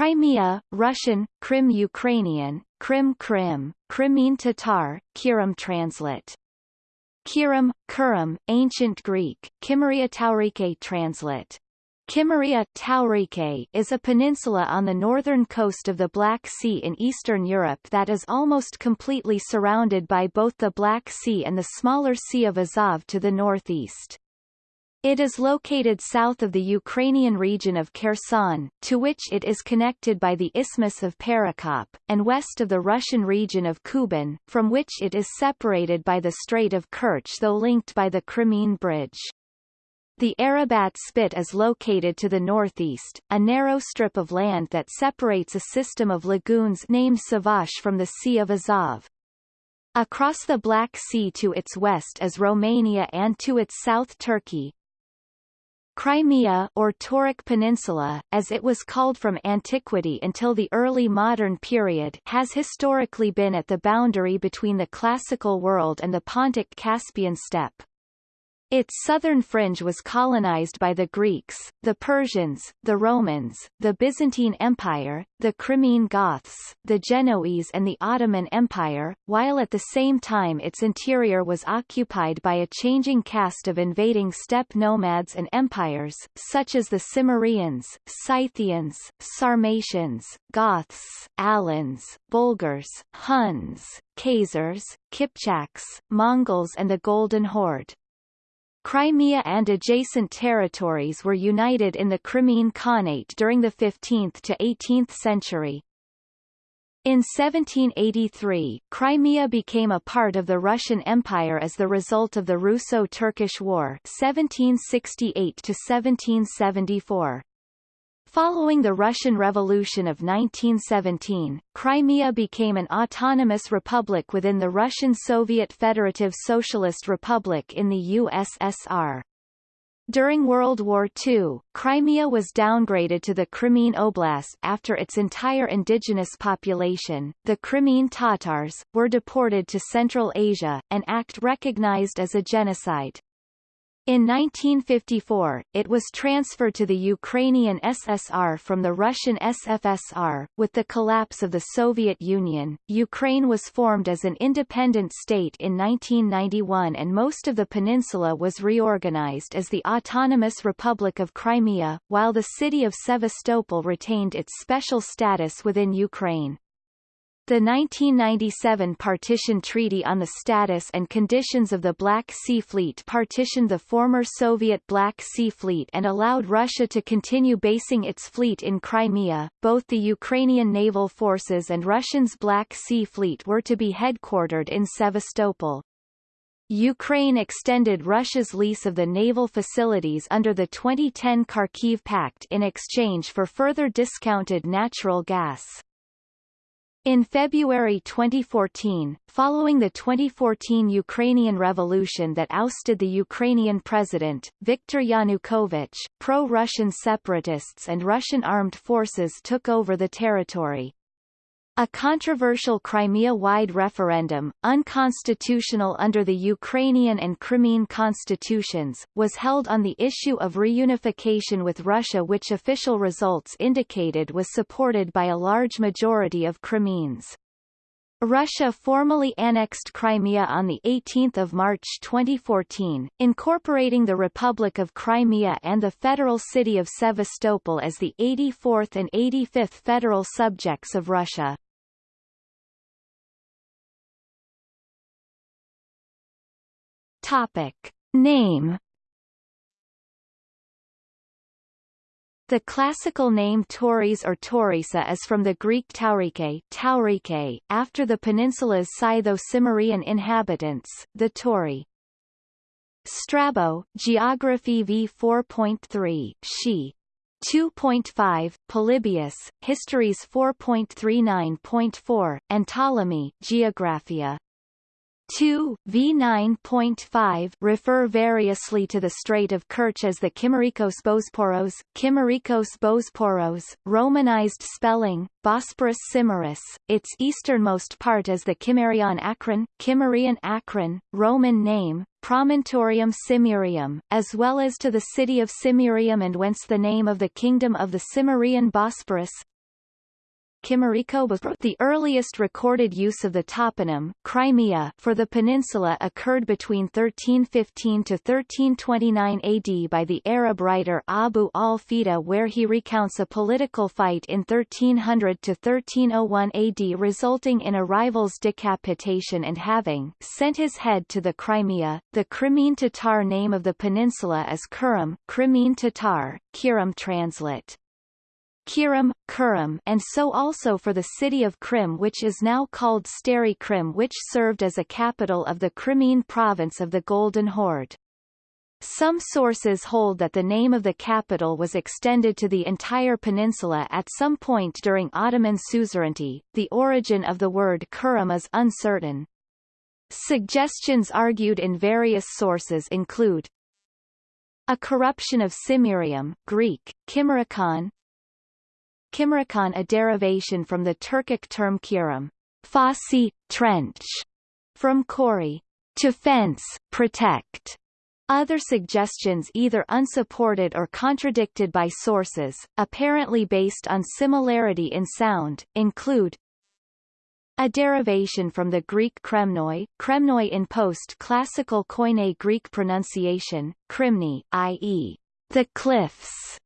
Crimea, Russian, Krim Ukrainian, Krim Krim, Crimean Tatar, Kirim translate. Kirim, Kurim, Ancient Greek, Kimmeria Taurike translate. Kimmeria Taurike is a peninsula on the northern coast of the Black Sea in Eastern Europe that is almost completely surrounded by both the Black Sea and the smaller Sea of Azov to the northeast. It is located south of the Ukrainian region of Kherson, to which it is connected by the Isthmus of Perekop, and west of the Russian region of Kuban, from which it is separated by the Strait of Kerch though linked by the Crimean Bridge. The Arabat Spit is located to the northeast, a narrow strip of land that separates a system of lagoons named Sivash from the Sea of Azov. Across the Black Sea to its west is Romania and to its south Turkey, Crimea or Tauric Peninsula, as it was called from antiquity until the early modern period has historically been at the boundary between the classical world and the Pontic-Caspian steppe. Its southern fringe was colonized by the Greeks, the Persians, the Romans, the Byzantine Empire, the Crimean Goths, the Genoese and the Ottoman Empire, while at the same time its interior was occupied by a changing cast of invading steppe nomads and empires, such as the Cimmerians, Scythians, Sarmatians, Goths, Alans, Bulgars, Huns, Khazars, Kipchaks, Mongols and the Golden Horde. Crimea and adjacent territories were united in the Crimean Khanate during the 15th to 18th century. In 1783, Crimea became a part of the Russian Empire as the result of the Russo-Turkish War 1768 1774. Following the Russian Revolution of 1917, Crimea became an autonomous republic within the Russian Soviet Federative Socialist Republic in the USSR. During World War II, Crimea was downgraded to the Crimean Oblast after its entire indigenous population, the Crimean Tatars, were deported to Central Asia, an act recognized as a genocide. In 1954, it was transferred to the Ukrainian SSR from the Russian SFSR. With the collapse of the Soviet Union, Ukraine was formed as an independent state in 1991 and most of the peninsula was reorganized as the Autonomous Republic of Crimea, while the city of Sevastopol retained its special status within Ukraine. The 1997 Partition Treaty on the Status and Conditions of the Black Sea Fleet partitioned the former Soviet Black Sea Fleet and allowed Russia to continue basing its fleet in Crimea. Both the Ukrainian naval forces and Russia's Black Sea Fleet were to be headquartered in Sevastopol. Ukraine extended Russia's lease of the naval facilities under the 2010 Kharkiv Pact in exchange for further discounted natural gas. In February 2014, following the 2014 Ukrainian revolution that ousted the Ukrainian president, Viktor Yanukovych, pro-Russian separatists and Russian armed forces took over the territory. A controversial Crimea-wide referendum, unconstitutional under the Ukrainian and Crimean constitutions, was held on the issue of reunification with Russia which official results indicated was supported by a large majority of Crimeans. Russia formally annexed Crimea on 18 March 2014, incorporating the Republic of Crimea and the federal city of Sevastopol as the 84th and 85th federal subjects of Russia. Topic. Name The classical name Tauris or Taurica is from the Greek taurike, taurike after the peninsula's Scytho-Cimmerian inhabitants, the Tauri. Strabo, Geography v 4.3, She. 2.5, Polybius, Histories 4.39.4, and Ptolemy, Geographia 2, v9.5 refer variously to the Strait of Kerch as the Kimerikos Bosporos, Kimerikos Bosporos, Romanized spelling, Bosporus Cimmerius, its easternmost part as the Kimmerian Akron, Kimmerian Akron, Roman name, Promontorium Cimmerium, as well as to the city of Cimmerium and whence the name of the kingdom of the Cimmerian Bosporus, The earliest recorded use of the toponym, Crimea, for the peninsula occurred between 1315 to 1329 AD by the Arab writer Abu al-Fida where he recounts a political fight in 1300 to 1301 AD resulting in a rival's decapitation and having sent his head to the Crimea. The Crimean Tatar name of the peninsula is Kurum, Crimean Tatar, Kurum translate. Kiram, Kurum and so also for the city of Krim which is now called Stary Krim which served as a capital of the Crimean province of the Golden Horde. Some sources hold that the name of the capital was extended to the entire peninsula at some point during Ottoman suzerainty. The origin of the word Kurum is uncertain. Suggestions argued in various sources include a corruption of Cimmerium Greek, Kimerikon, Kimerikon a derivation from the Turkic term kiram, fosse, trench, from kori, to fence, protect. Other suggestions either unsupported or contradicted by sources, apparently based on similarity in sound, include a derivation from the Greek kremnoi, kremnoi in post-classical Koine Greek pronunciation, krimni, i.e., the cliffs,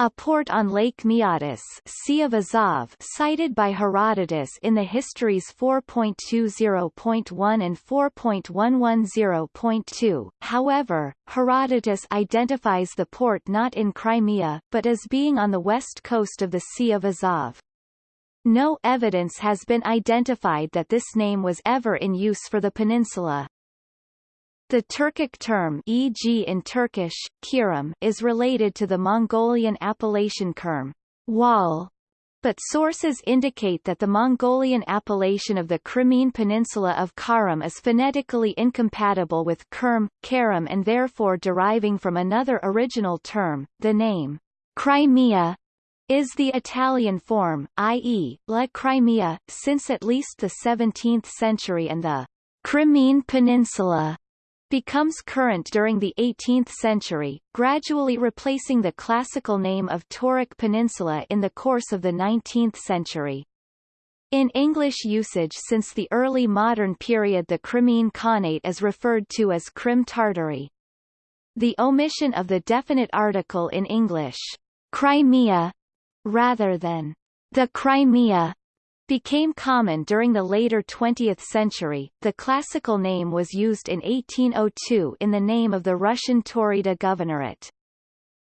a port on Lake Maeotis sea of Azov cited by Herodotus in the Histories 4.20.1 and 4.110.2. However, Herodotus identifies the port not in Crimea, but as being on the west coast of the Sea of Azov. No evidence has been identified that this name was ever in use for the peninsula. The Turkic term e.g. in Turkish, kiram is related to the Mongolian appellation kerm, wall, but sources indicate that the Mongolian appellation of the Crimean peninsula of Karam is phonetically incompatible with Kerm, Karam and therefore deriving from another original term, the name Crimea is the Italian form, i.e., La Crimea, since at least the 17th century and the Crimean Peninsula becomes current during the 18th century, gradually replacing the classical name of Tauric Peninsula in the course of the 19th century. In English usage since the early modern period the Crimean Khanate is referred to as Crim Tartary. The omission of the definite article in English, Crimea, rather than the Crimea, became common during the later 20th century. The classical name was used in 1802 in the name of the Russian Taurida Governorate.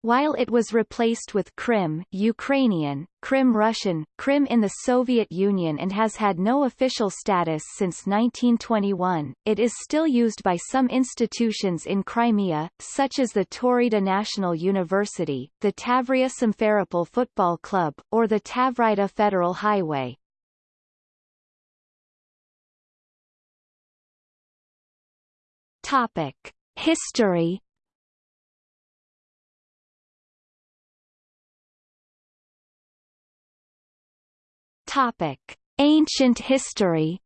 While it was replaced with Krim Ukrainian, Krim Russian, Krim in the Soviet Union and has had no official status since 1921, it is still used by some institutions in Crimea, such as the Taurida National University, the Tavria Simferopol Football Club, or the Tavrida Federal Highway. Topic: History. Topic: Ancient history.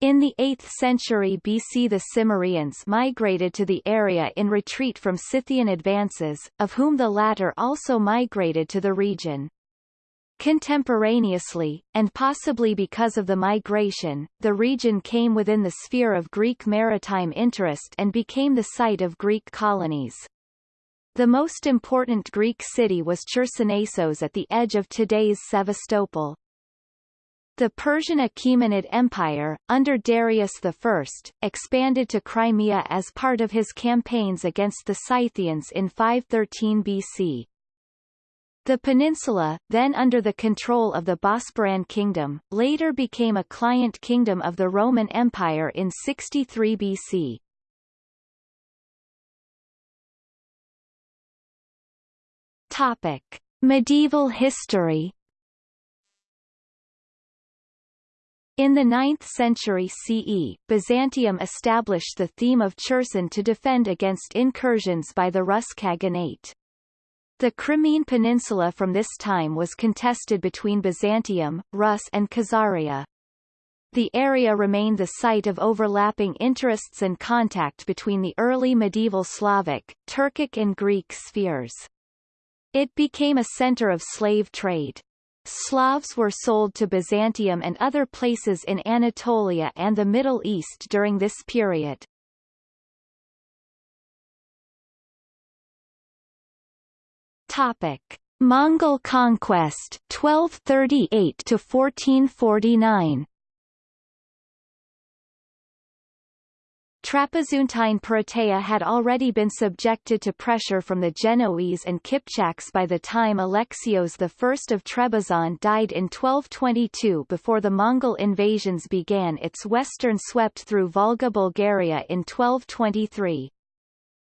In the 8th century BC the Cimmerians migrated to the area in retreat from Scythian advances, of whom the latter also migrated to the region. Contemporaneously, and possibly because of the migration, the region came within the sphere of Greek maritime interest and became the site of Greek colonies. The most important Greek city was Chersonesos at the edge of today's Sevastopol. The Persian Achaemenid Empire, under Darius I, expanded to Crimea as part of his campaigns against the Scythians in 513 BC. The peninsula, then under the control of the Bosporan kingdom, later became a client kingdom of the Roman Empire in 63 BC. Topic: Medieval history. In the 9th century CE, Byzantium established the theme of Cherson to defend against incursions by the Rus Khaganate. The Crimean Peninsula from this time was contested between Byzantium, Rus and Khazaria. The area remained the site of overlapping interests and contact between the early medieval Slavic, Turkic and Greek spheres. It became a center of slave trade. Slavs were sold to Byzantium and other places in Anatolia and the Middle East during this period. Topic: Mongol conquest 1238 to 1449. Trapezuntine Perateia had already been subjected to pressure from the Genoese and Kipchaks by the time Alexios I of Trebizond died in 1222 before the Mongol invasions began its western swept through Volga Bulgaria in 1223.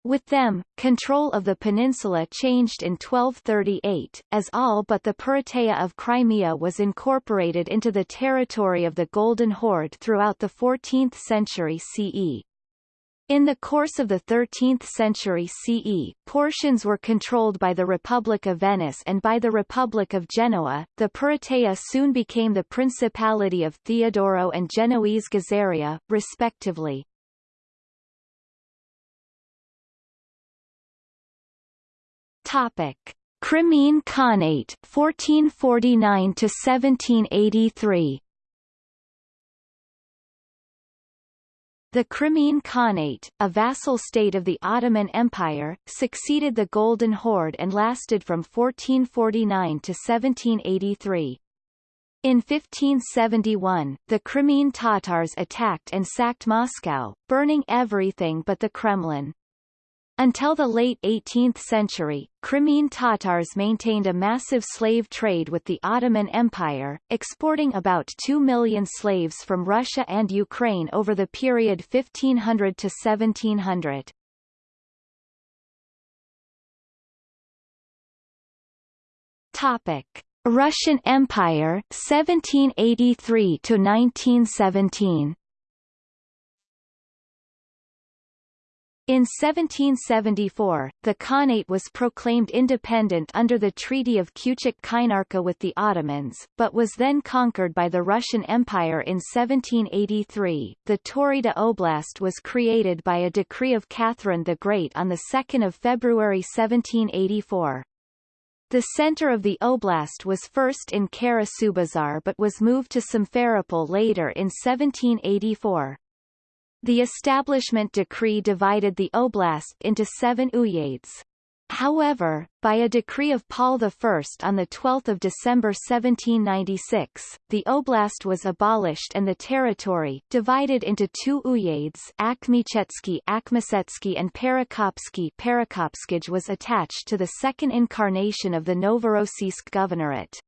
With them, control of the peninsula changed in 1238, as all but the Perateia of Crimea was incorporated into the territory of the Golden Horde throughout the 14th century CE. In the course of the 13th century CE, portions were controlled by the Republic of Venice and by the Republic of Genoa. The Perateia soon became the Principality of Theodoro and Genoese Gazaria, respectively. Topic: Crimean Khanate 1449 to 1783. The Crimean Khanate, a vassal state of the Ottoman Empire, succeeded the Golden Horde and lasted from 1449 to 1783. In 1571, the Crimean Tatars attacked and sacked Moscow, burning everything but the Kremlin. Until the late 18th century, Crimean Tatars maintained a massive slave trade with the Ottoman Empire, exporting about 2 million slaves from Russia and Ukraine over the period 1500 to 1700. Topic: Russian Empire 1783 to 1917. In 1774, the Khanate was proclaimed independent under the Treaty of Kuchik-Kainarka with the Ottomans, but was then conquered by the Russian Empire in 1783. The Taurida Oblast was created by a decree of Catherine the Great on 2 February 1784. The center of the oblast was first in Kara-Subazar but was moved to Simferopol later in 1784. The establishment decree divided the oblast into seven uyezds. However, by a decree of Paul I on 12 December 1796, the oblast was abolished and the territory, divided into two uyezds Akhmechetsky Akhmetsetsky and Perekopsky Perekopskij was attached to the second incarnation of the Novorossiysk Governorate.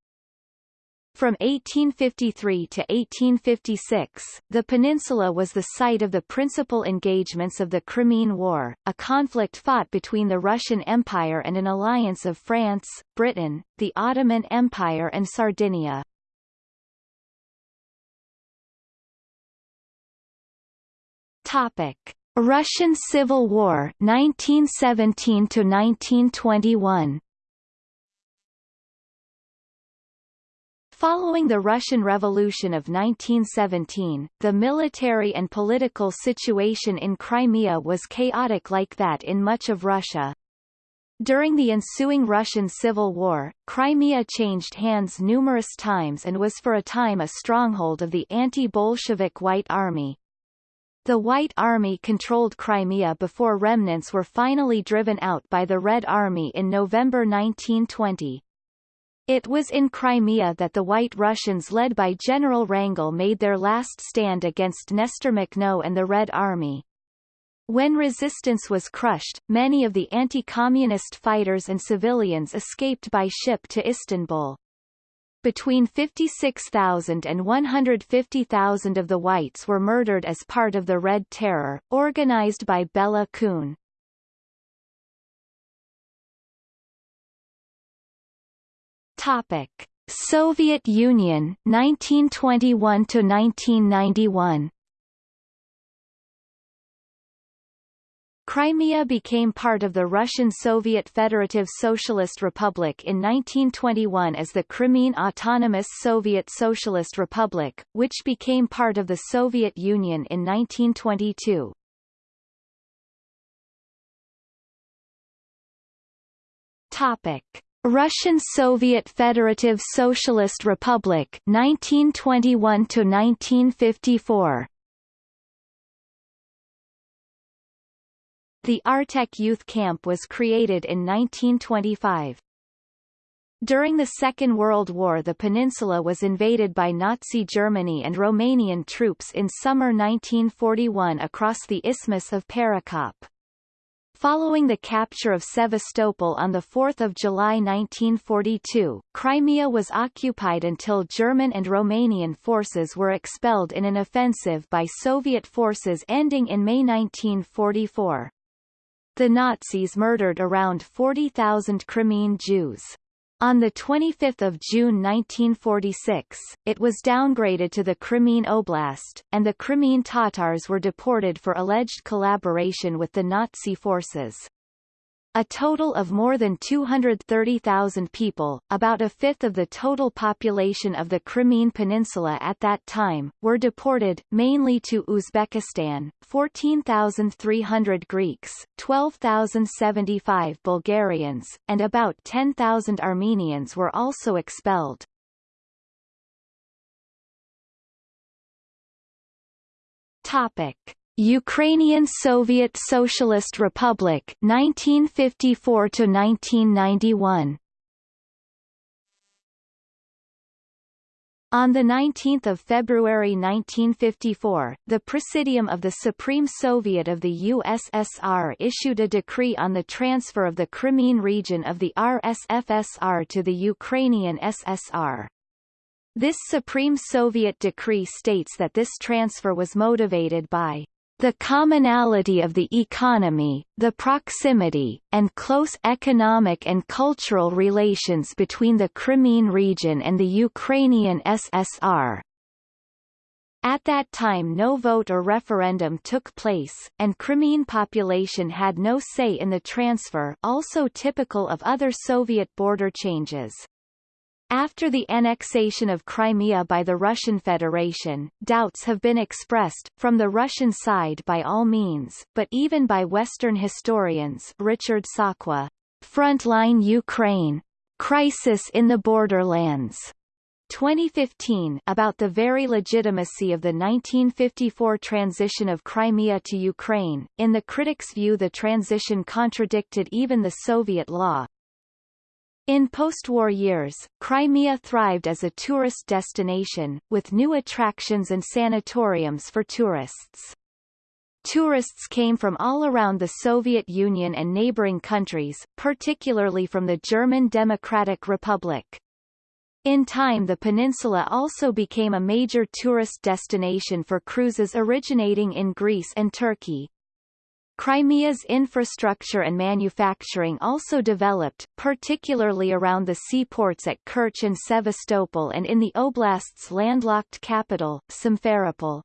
From 1853 to 1856, the peninsula was the site of the principal engagements of the Crimean War, a conflict fought between the Russian Empire and an alliance of France, Britain, the Ottoman Empire and Sardinia. Topic: Russian Civil War 1917 to 1921. Following the Russian Revolution of 1917, the military and political situation in Crimea was chaotic like that in much of Russia. During the ensuing Russian Civil War, Crimea changed hands numerous times and was for a time a stronghold of the anti-Bolshevik White Army. The White Army controlled Crimea before remnants were finally driven out by the Red Army in November 1920. It was in Crimea that the White Russians led by General Wrangel made their last stand against Nestor Makhno and the Red Army. When resistance was crushed, many of the anti-communist fighters and civilians escaped by ship to Istanbul. Between 56,000 and 150,000 of the whites were murdered as part of the Red Terror, organized by Bela Kun. Topic: Soviet Union 1921 to 1991. Crimea became part of the Russian Soviet Federative Socialist Republic in 1921 as the Crimean Autonomous Soviet Socialist Republic, which became part of the Soviet Union in 1922. Topic. Russian Soviet Federative Socialist Republic 1921 to 1954 The Artek Youth Camp was created in 1925. During the Second World War the peninsula was invaded by Nazi Germany and Romanian troops in summer 1941 across the Isthmus of Perekop. Following the capture of Sevastopol on 4 July 1942, Crimea was occupied until German and Romanian forces were expelled in an offensive by Soviet forces ending in May 1944. The Nazis murdered around 40,000 Crimean Jews. On 25 June 1946, it was downgraded to the Crimean Oblast, and the Crimean Tatars were deported for alleged collaboration with the Nazi forces. A total of more than 230,000 people, about a fifth of the total population of the Crimean Peninsula at that time, were deported, mainly to Uzbekistan, 14,300 Greeks, 12,075 Bulgarians, and about 10,000 Armenians were also expelled. Topic. Ukrainian Soviet Socialist Republic 1954 to 1991 On 19 February 1954, the Presidium of the Supreme Soviet of the USSR issued a decree on the transfer of the Crimean region of the RSFSR to the Ukrainian SSR. This Supreme Soviet decree states that this transfer was motivated by the commonality of the economy, the proximity, and close economic and cultural relations between the Crimean region and the Ukrainian SSR. At that time no vote or referendum took place, and Crimean population had no say in the transfer also typical of other Soviet border changes. After the annexation of Crimea by the Russian Federation, doubts have been expressed, from the Russian side by all means, but even by Western historians Richard Sakwa, Frontline Ukraine. Crisis in the Borderlands. 2015 about the very legitimacy of the 1954 transition of Crimea to Ukraine. In the critics' view the transition contradicted even the Soviet law, in post-war years, Crimea thrived as a tourist destination, with new attractions and sanatoriums for tourists. Tourists came from all around the Soviet Union and neighboring countries, particularly from the German Democratic Republic. In time the peninsula also became a major tourist destination for cruises originating in Greece and Turkey. Crimea's infrastructure and manufacturing also developed, particularly around the seaports at Kerch and Sevastopol and in the oblast's landlocked capital, Simferopol.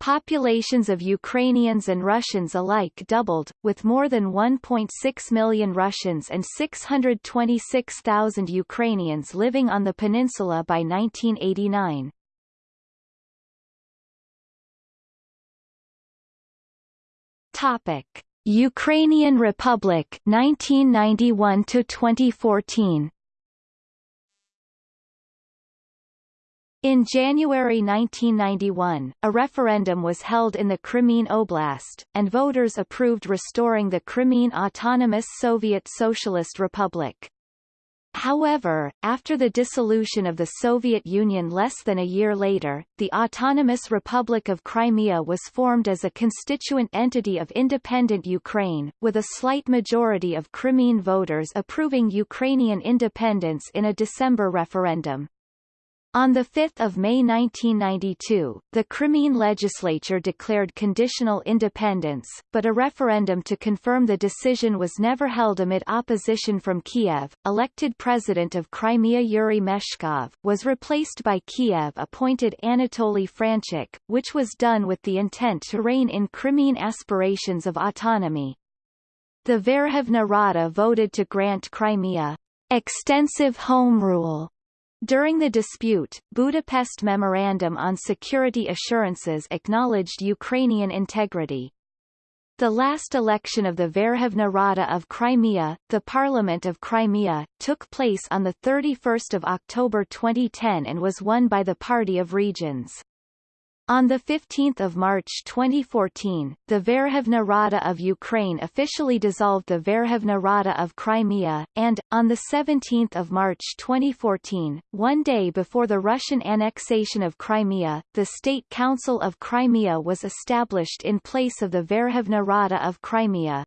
Populations of Ukrainians and Russians alike doubled, with more than 1.6 million Russians and 626,000 Ukrainians living on the peninsula by 1989. Topic: Ukrainian Republic 1991 to 2014. In January 1991, a referendum was held in the Crimean Oblast, and voters approved restoring the Crimean Autonomous Soviet Socialist Republic. However, after the dissolution of the Soviet Union less than a year later, the Autonomous Republic of Crimea was formed as a constituent entity of independent Ukraine, with a slight majority of Crimean voters approving Ukrainian independence in a December referendum. On 5 May 1992, the Crimean legislature declared conditional independence, but a referendum to confirm the decision was never held amid opposition from Kiev. Elected president of Crimea Yuri Meshkov, was replaced by Kiev-appointed Anatoly Franchuk, which was done with the intent to rein in Crimean aspirations of autonomy. The Verkhovna Rada voted to grant Crimea extensive home rule during the dispute, Budapest Memorandum on Security Assurances acknowledged Ukrainian integrity. The last election of the Verkhovna Rada of Crimea, the Parliament of Crimea, took place on 31 October 2010 and was won by the Party of Regions. On 15 March 2014, the Verkhovna Rada of Ukraine officially dissolved the Verkhovna Rada of Crimea, and, on 17 March 2014, one day before the Russian annexation of Crimea, the State Council of Crimea was established in place of the Verkhovna Rada of Crimea.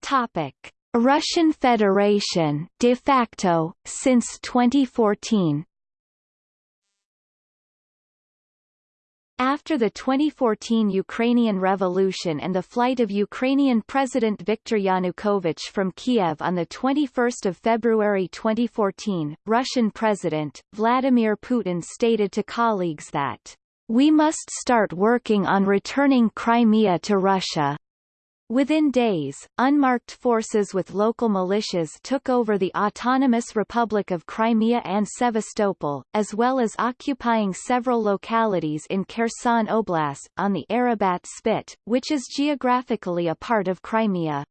Topic. Russian Federation de facto, since 2014 After the 2014 Ukrainian Revolution and the flight of Ukrainian President Viktor Yanukovych from Kiev on 21 February 2014, Russian President, Vladimir Putin stated to colleagues that, "...we must start working on returning Crimea to Russia." Within days, unmarked forces with local militias took over the Autonomous Republic of Crimea and Sevastopol, as well as occupying several localities in Kherson Oblast, on the Arabat Spit, which is geographically a part of Crimea.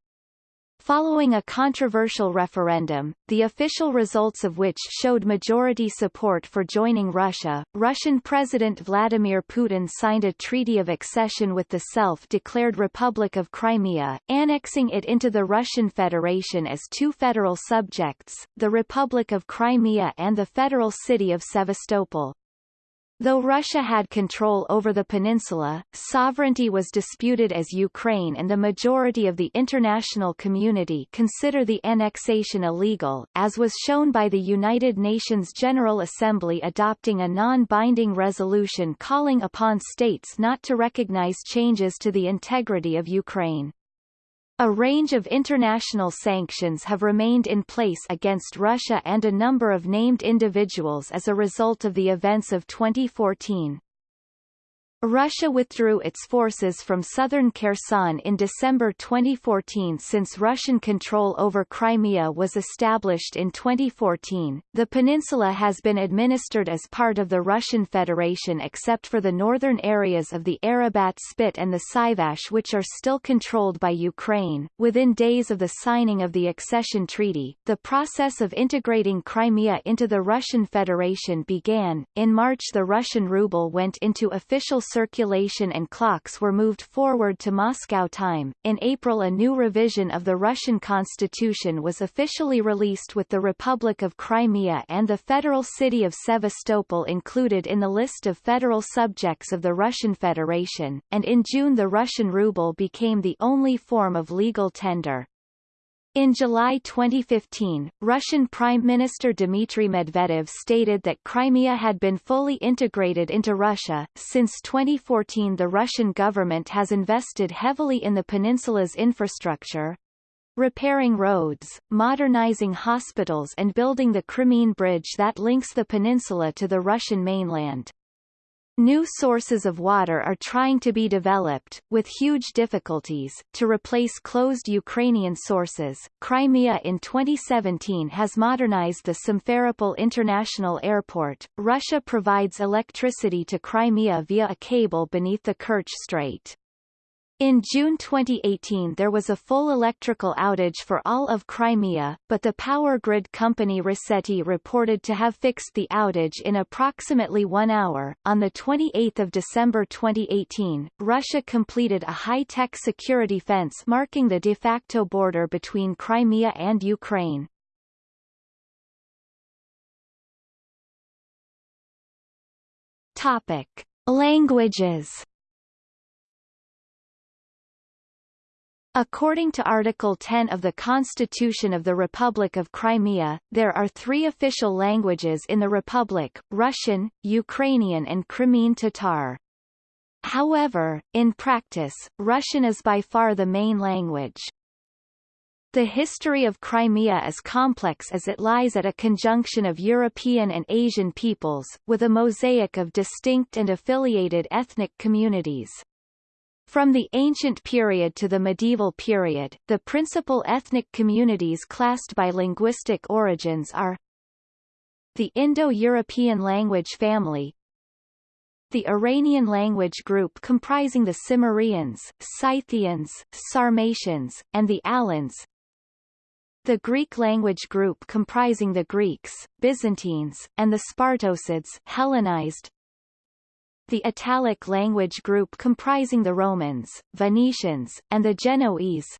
Following a controversial referendum, the official results of which showed majority support for joining Russia, Russian President Vladimir Putin signed a treaty of accession with the self-declared Republic of Crimea, annexing it into the Russian Federation as two federal subjects, the Republic of Crimea and the federal city of Sevastopol. Though Russia had control over the peninsula, sovereignty was disputed as Ukraine and the majority of the international community consider the annexation illegal, as was shown by the United Nations General Assembly adopting a non-binding resolution calling upon states not to recognize changes to the integrity of Ukraine. A range of international sanctions have remained in place against Russia and a number of named individuals as a result of the events of 2014. Russia withdrew its forces from southern Kherson in December 2014 since Russian control over Crimea was established in 2014. The peninsula has been administered as part of the Russian Federation except for the northern areas of the Arabat Spit and the Sivash which are still controlled by Ukraine. Within days of the signing of the accession treaty, the process of integrating Crimea into the Russian Federation began. In March the Russian ruble went into official circulation and clocks were moved forward to Moscow time. In April a new revision of the Russian constitution was officially released with the Republic of Crimea and the federal city of Sevastopol included in the list of federal subjects of the Russian Federation, and in June the Russian ruble became the only form of legal tender. In July 2015, Russian Prime Minister Dmitry Medvedev stated that Crimea had been fully integrated into Russia. Since 2014 the Russian government has invested heavily in the peninsula's infrastructure, repairing roads, modernizing hospitals and building the Crimean Bridge that links the peninsula to the Russian mainland. New sources of water are trying to be developed, with huge difficulties, to replace closed Ukrainian sources. Crimea in 2017 has modernized the Simferopol International Airport. Russia provides electricity to Crimea via a cable beneath the Kerch Strait. In June 2018 there was a full electrical outage for all of Crimea, but the power grid company Rosseti reported to have fixed the outage in approximately one hour. On 28 December 2018, Russia completed a high-tech security fence marking the de facto border between Crimea and Ukraine. Topic. Languages According to Article 10 of the Constitution of the Republic of Crimea, there are three official languages in the Republic, Russian, Ukrainian and Crimean Tatar. However, in practice, Russian is by far the main language. The history of Crimea is complex as it lies at a conjunction of European and Asian peoples, with a mosaic of distinct and affiliated ethnic communities. From the ancient period to the medieval period, the principal ethnic communities classed by linguistic origins are the Indo-European language family, the Iranian language group comprising the Cimmerians, Scythians, Sarmatians, and the Alans, the Greek language group comprising the Greeks, Byzantines, and the Spartocids Hellenized, the Italic language group comprising the Romans, Venetians, and the Genoese,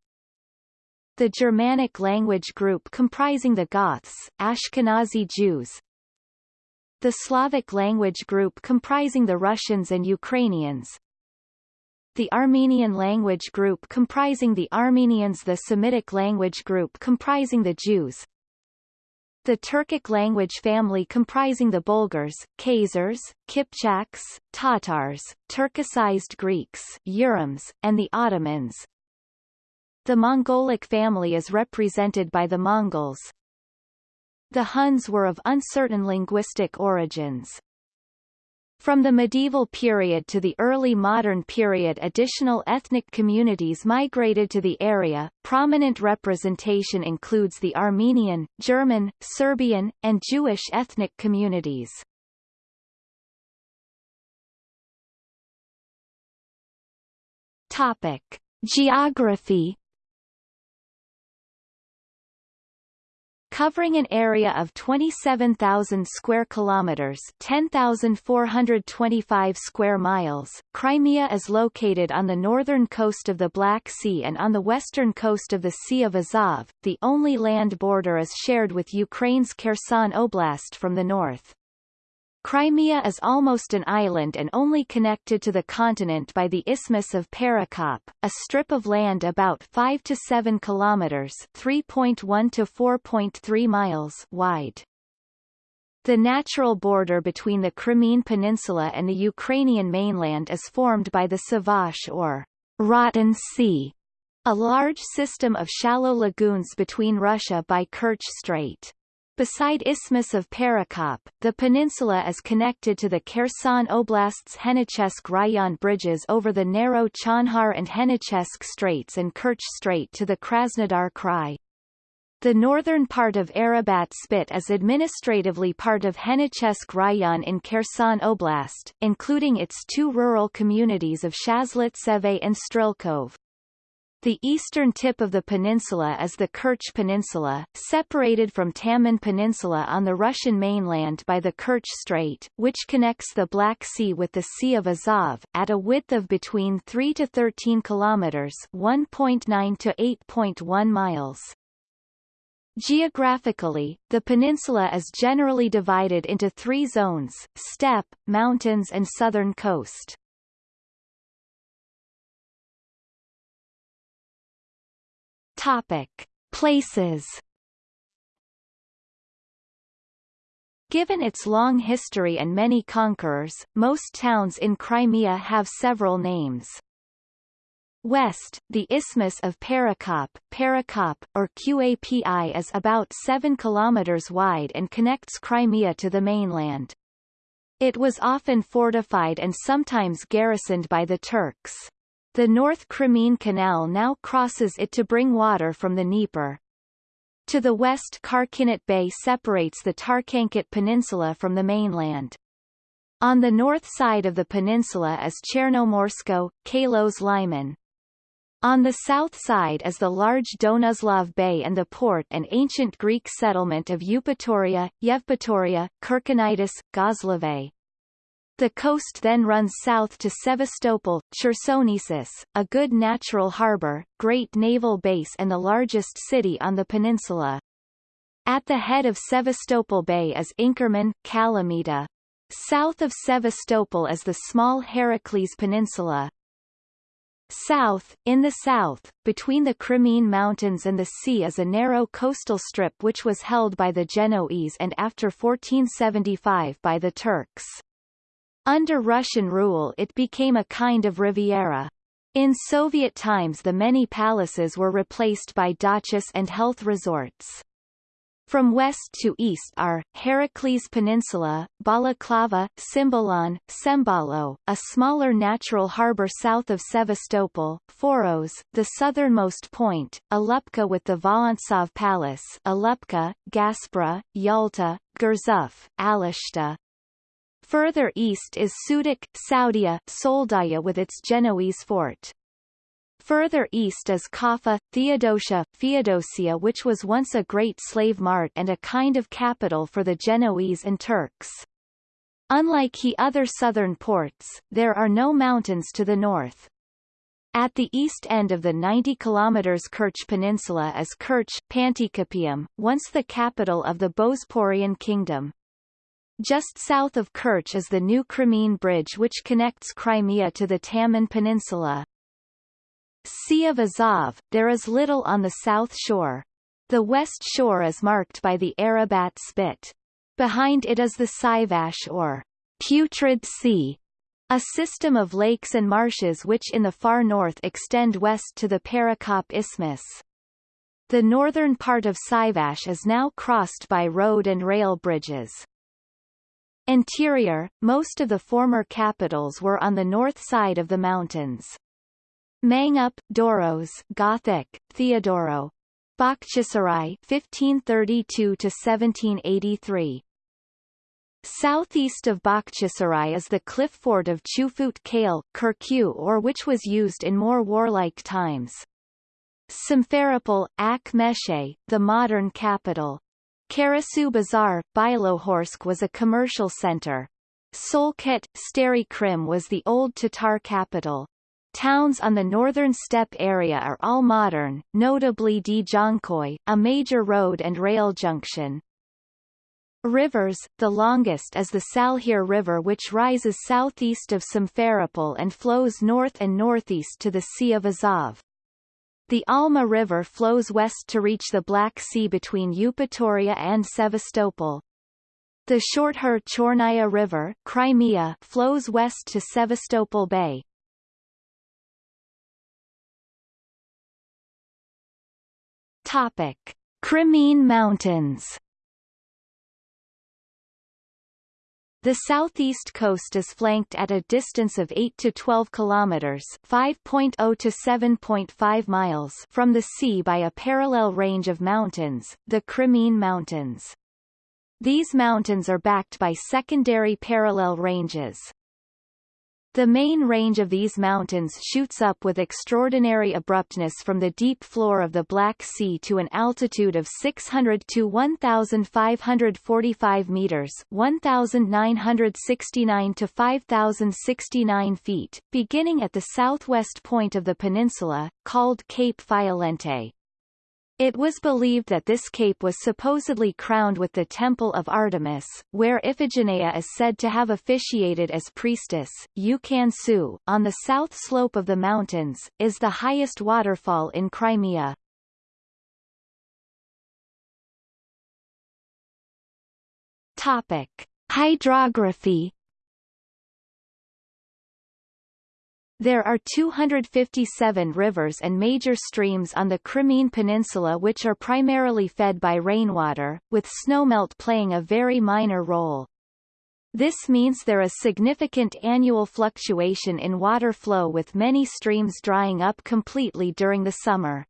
the Germanic language group comprising the Goths, Ashkenazi Jews, the Slavic language group comprising the Russians and Ukrainians, the Armenian language group comprising the Armenians. The Semitic language group comprising the Jews the Turkic language family comprising the Bulgars, Khazars, Kipchaks, Tatars, Turkicized Greeks Urums, and the Ottomans. The Mongolic family is represented by the Mongols. The Huns were of uncertain linguistic origins. From the medieval period to the early modern period additional ethnic communities migrated to the area. Prominent representation includes the Armenian, German, Serbian, and Jewish ethnic communities. Topic: Geography covering an area of 27,000 square kilometers, 10,425 square miles. Crimea is located on the northern coast of the Black Sea and on the western coast of the Sea of Azov. The only land border is shared with Ukraine's Kherson Oblast from the north. Crimea is almost an island and only connected to the continent by the Isthmus of Perekop, a strip of land about 5 to 7 kilometers (3.1 to 4.3 miles) wide. The natural border between the Crimean Peninsula and the Ukrainian mainland is formed by the Sivash or Rotten Sea, a large system of shallow lagoons between Russia by Kerch Strait. Beside Isthmus of Perekop, the peninsula is connected to the Kherson Oblast's Henichesk Rayon bridges over the narrow Chonhar and Henichesk Straits and Kerch Strait to the Krasnodar Krai. The northern part of Arabat Spit is administratively part of Henichesk Rayon in Kherson Oblast, including its two rural communities of Shazlitseve and Strelkov. The eastern tip of the peninsula is the Kerch Peninsula, separated from Taman Peninsula on the Russian mainland by the Kerch Strait, which connects the Black Sea with the Sea of Azov, at a width of between 3 to 13 kilometers 1.9 to 8.1 miles. Geographically, the peninsula is generally divided into three zones, steppe, mountains and southern coast. Topic: Places. Given its long history and many conquerors, most towns in Crimea have several names. West, the Isthmus of Perekop, Perekop, or Qapi is about 7 kilometers wide and connects Crimea to the mainland. It was often fortified and sometimes garrisoned by the Turks. The North Crimean Canal now crosses it to bring water from the Dnieper. To the west Karkinit Bay separates the Tarkhankut Peninsula from the mainland. On the north side of the peninsula is Chernomorsko, Kalos Lyman. On the south side is the large Donuzlov Bay and the port and ancient Greek settlement of Eupatoria, Yevpatoria, Kerkinitis, Gozlave. The coast then runs south to Sevastopol, Chersonesus, a good natural harbour, great naval base and the largest city on the peninsula. At the head of Sevastopol Bay is Inkerman, Kalamita. South of Sevastopol is the small Heracles Peninsula. South, in the south, between the Crimean Mountains and the sea is a narrow coastal strip which was held by the Genoese and after 1475 by the Turks. Under Russian rule it became a kind of Riviera. In Soviet times the many palaces were replaced by dachas and health resorts. From west to east are, Heracles Peninsula, Balaklava, Cymbalon, Sembalo, a smaller natural harbour south of Sevastopol, Foros, the southernmost point, Alupka with the Vorontsov Palace Alupka, Gaspra, Yalta, Gurzuf, Alushta, Further east is Sudak, Saudia, Soldaya with its Genoese fort. Further east is Kaffa, Theodosia, Theodosia which was once a great slave mart and a kind of capital for the Genoese and Turks. Unlike he other southern ports, there are no mountains to the north. At the east end of the 90 km Kerch Peninsula is Kerch, Panticapaeum, once the capital of the Bosporan Kingdom. Just south of Kerch is the new Crimean Bridge which connects Crimea to the Taman Peninsula. Sea of Azov, there is little on the south shore. The west shore is marked by the Arabat Spit. Behind it is the Sivash or Putrid Sea, a system of lakes and marshes which in the far north extend west to the Perekop Isthmus. The northern part of Sivash is now crossed by road and rail bridges. Interior, most of the former capitals were on the north side of the mountains. Mangup, Doros, Gothic, Theodoro. Bakhchisarai 1532 to 1783. Southeast of Bakhchisarai is the cliff fort of Chufut Kale, Kirkuk or which was used in more warlike times. Simferopol, Ak Meshe, the modern capital. Karasu Bazar, Bilohorsk was a commercial center. Solket, Stary Krim was the old Tatar capital. Towns on the northern steppe area are all modern, notably Dzhankoy, a major road and rail junction. Rivers, the longest is the Salhir River which rises southeast of Simferopol and flows north and northeast to the Sea of Azov. The Alma River flows west to reach the Black Sea between Eupatoria and Sevastopol. The Shorthur Chornaya River Crimea flows west to Sevastopol Bay. Topic: Crimean Mountains. The southeast coast is flanked at a distance of 8 to 12 kilometers, 5.0 to 7.5 miles from the sea by a parallel range of mountains, the Crimean Mountains. These mountains are backed by secondary parallel ranges. The main range of these mountains shoots up with extraordinary abruptness from the deep floor of the Black Sea to an altitude of 600 to 1,545 meters 1,969 to 5,069 feet, beginning at the southwest point of the peninsula, called Cape Fiolente. It was believed that this cape was supposedly crowned with the Temple of Artemis, where Iphigenia is said to have officiated as priestess. Ukan-Su, on the south slope of the mountains, is the highest waterfall in Crimea. Topic: Hydrography There are 257 rivers and major streams on the Crimean Peninsula which are primarily fed by rainwater, with snowmelt playing a very minor role. This means there is significant annual fluctuation in water flow with many streams drying up completely during the summer.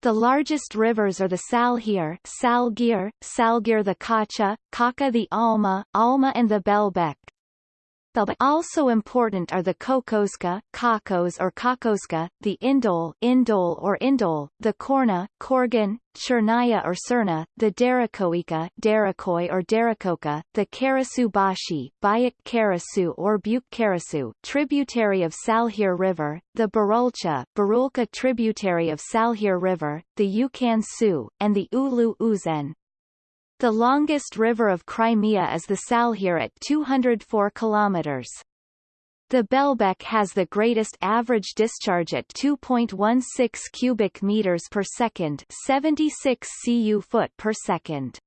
The largest rivers are the Salhir, Salgir, Salgir the Kacha, Kaka the Alma, Alma and the Belbek, also important are the Kokoska, Kakos or Kakoska, the Indol, Indol or Indol, the Korna, Korgan, Chernaya or Cerna, the Derakoika, Derakoi or Derakoka, the Karasu Bashi, Bayik Karasu or Buk Karasu, tributary of Salhir River, the Barulcha, Barulka tributary of Salhir River, the Ukan Su, and the Ulu Uzen. The longest river of Crimea is the Salhir at 204 kilometers. The Belbek has the greatest average discharge at 2.16 cubic meters per second, 76 cu foot per second.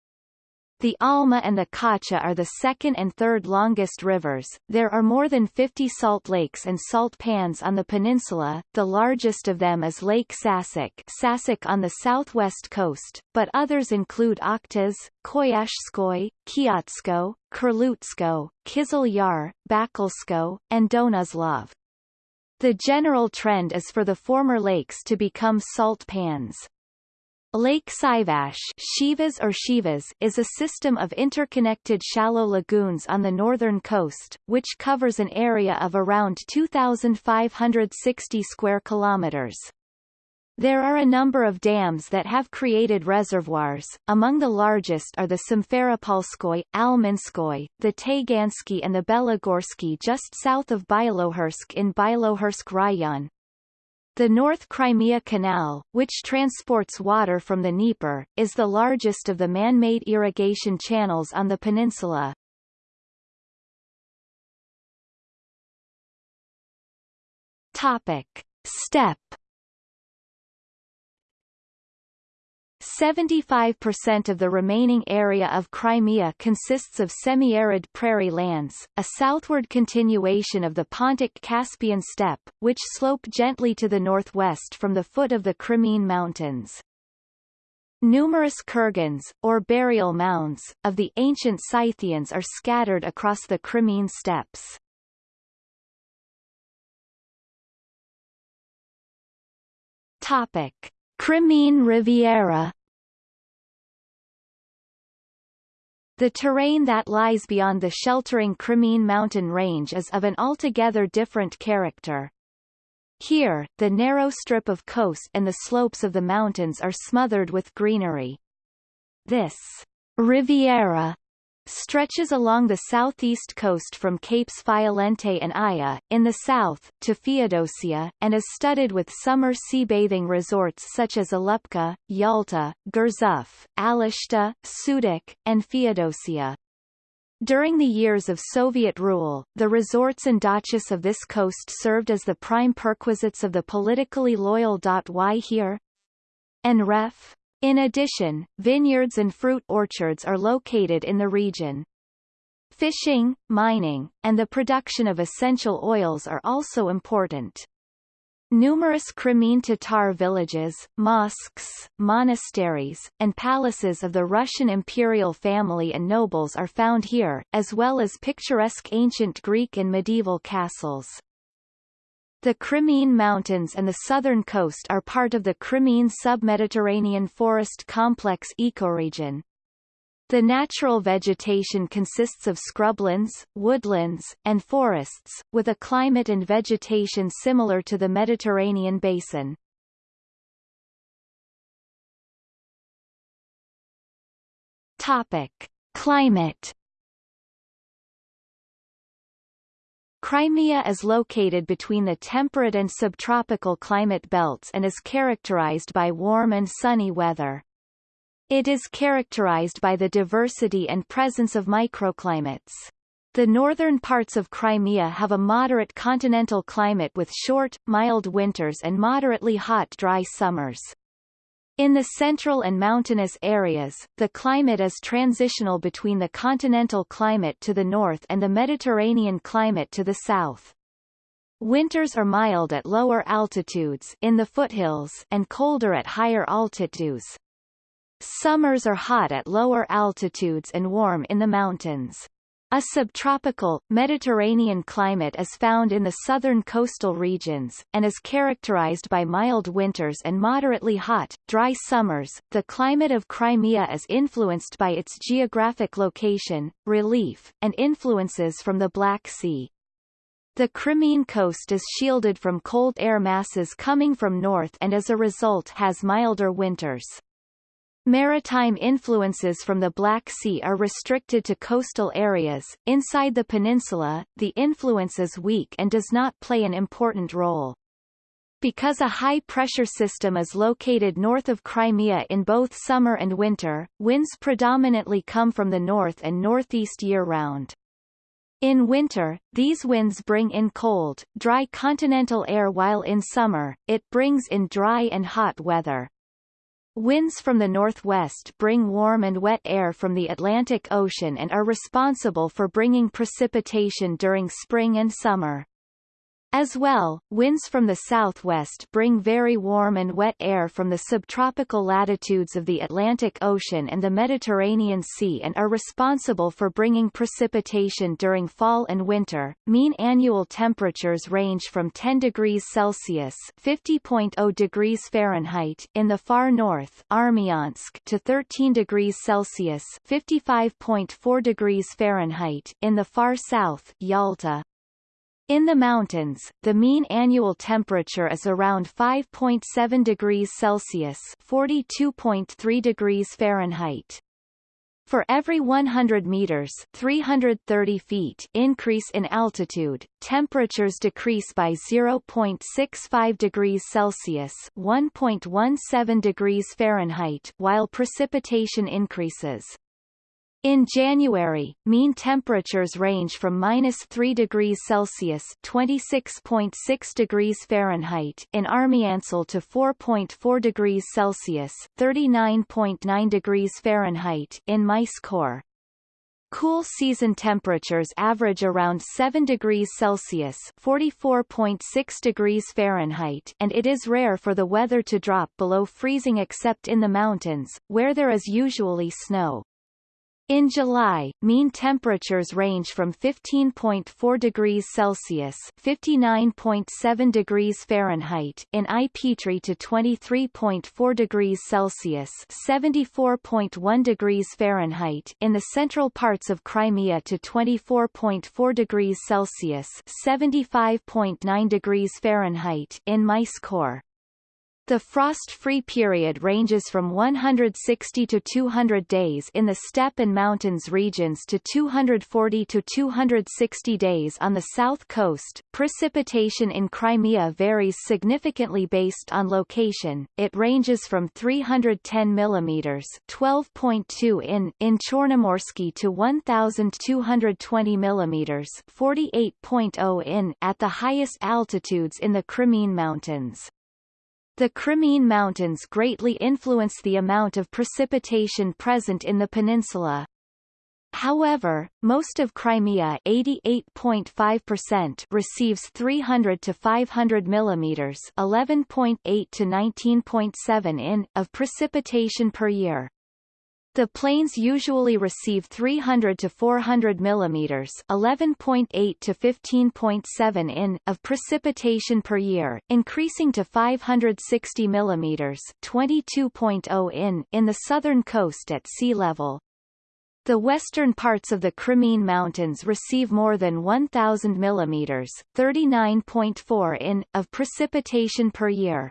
The Alma and the Kacha are the second and third longest rivers. There are more than 50 salt lakes and salt pans on the peninsula. The largest of them is Lake Sasik, Sasik on the southwest coast, but others include Oktaz, Koyashskoy, Kiotsko, Kurlutsko, Kizil Yar, Bakalsko, and Donuzlov. The general trend is for the former lakes to become salt pans. Lake Sivash Shivas or Shivas is a system of interconnected shallow lagoons on the northern coast, which covers an area of around 2,560 square kilometers. There are a number of dams that have created reservoirs, among the largest are the Simferopolskoy, Almanskoy, the Taygansky and the Belagorsky just south of Bylohursk in Bylohursk Rayon. The North Crimea Canal, which transports water from the Dnieper, is the largest of the man-made irrigation channels on the peninsula. Topic. Steppe 75% of the remaining area of Crimea consists of semi-arid prairie lands, a southward continuation of the Pontic-Caspian steppe, which slope gently to the northwest from the foot of the Crimean Mountains. Numerous kurgans, or burial mounds, of the ancient Scythians are scattered across the Crimean steppes. Topic. Crimean Riviera The terrain that lies beyond the sheltering Crimean mountain range is of an altogether different character. Here, the narrow strip of coast and the slopes of the mountains are smothered with greenery. This Riviera stretches along the southeast coast from Capes Fiolente and Aya, in the south, to Feodosia, and is studded with summer sea-bathing resorts such as Alupka, Yalta, Gurzuf, Alushta, Sudak, and Feodosia. During the years of Soviet rule, the resorts and dachas of this coast served as the prime perquisites of the politically loyal. Why here? And ref. In addition, vineyards and fruit orchards are located in the region. Fishing, mining, and the production of essential oils are also important. Numerous Crimean Tatar villages, mosques, monasteries, and palaces of the Russian imperial family and nobles are found here, as well as picturesque ancient Greek and medieval castles. The Crimean Mountains and the southern coast are part of the Crimean submediterranean forest complex ecoregion. The natural vegetation consists of scrublands, woodlands, and forests, with a climate and vegetation similar to the Mediterranean basin. Topic. Climate Crimea is located between the temperate and subtropical climate belts and is characterized by warm and sunny weather. It is characterized by the diversity and presence of microclimates. The northern parts of Crimea have a moderate continental climate with short, mild winters and moderately hot dry summers. In the central and mountainous areas, the climate is transitional between the continental climate to the north and the Mediterranean climate to the south. Winters are mild at lower altitudes in the foothills and colder at higher altitudes. Summers are hot at lower altitudes and warm in the mountains. A subtropical, Mediterranean climate is found in the southern coastal regions, and is characterized by mild winters and moderately hot, dry summers. The climate of Crimea is influenced by its geographic location, relief, and influences from the Black Sea. The Crimean coast is shielded from cold air masses coming from north and as a result has milder winters. Maritime influences from the Black Sea are restricted to coastal areas. Inside the peninsula, the influence is weak and does not play an important role. Because a high-pressure system is located north of Crimea in both summer and winter, winds predominantly come from the north and northeast year-round. In winter, these winds bring in cold, dry continental air while in summer, it brings in dry and hot weather. Winds from the northwest bring warm and wet air from the Atlantic Ocean and are responsible for bringing precipitation during spring and summer. As well, winds from the southwest bring very warm and wet air from the subtropical latitudes of the Atlantic Ocean and the Mediterranean Sea and are responsible for bringing precipitation during fall and winter. Mean annual temperatures range from 10 degrees Celsius (50.0 degrees Fahrenheit) in the far north, Armyansk, to 13 degrees Celsius (55.4 degrees Fahrenheit) in the far south, Yalta. In the mountains, the mean annual temperature is around 5.7 degrees Celsius (42.3 degrees Fahrenheit). For every 100 meters 330 feet increase in altitude, temperatures decrease by 0.65 degrees Celsius 1.17 degrees Fahrenheit while precipitation increases. In January, mean temperatures range from minus 3 degrees Celsius (26.6 degrees Fahrenheit) in Armyansk to 4.4 degrees Celsius (39.9 degrees Fahrenheit) in Myskhor. Cool season temperatures average around 7 degrees Celsius (44.6 degrees Fahrenheit) and it is rare for the weather to drop below freezing except in the mountains, where there is usually snow. In July, mean temperatures range from 15.4 degrees Celsius (59.7 degrees Fahrenheit) in Ai-Petri to 23.4 degrees Celsius (74.1 degrees Fahrenheit) in the central parts of Crimea to 24.4 degrees Celsius (75.9 degrees Fahrenheit) in Myskhor. The frost-free period ranges from 160 to 200 days in the steppe and mountains regions to 240 to 260 days on the south coast. Precipitation in Crimea varies significantly based on location. It ranges from 310 mm (12.2 in) in Chornomorsky to 1220 mm (48.0 in) at the highest altitudes in the Crimean Mountains. The Crimean Mountains greatly influence the amount of precipitation present in the peninsula. However, most of Crimea 88.5% receives 300 to 500 mm 11.8 to 19.7 in of precipitation per year. The plains usually receive 300 to 400 mm 11.8 to 15.7 in of precipitation per year, increasing to 560 mm 22.0 in in the southern coast at sea level. The western parts of the Crimean Mountains receive more than 1,000 mm 39.4 in of precipitation per year,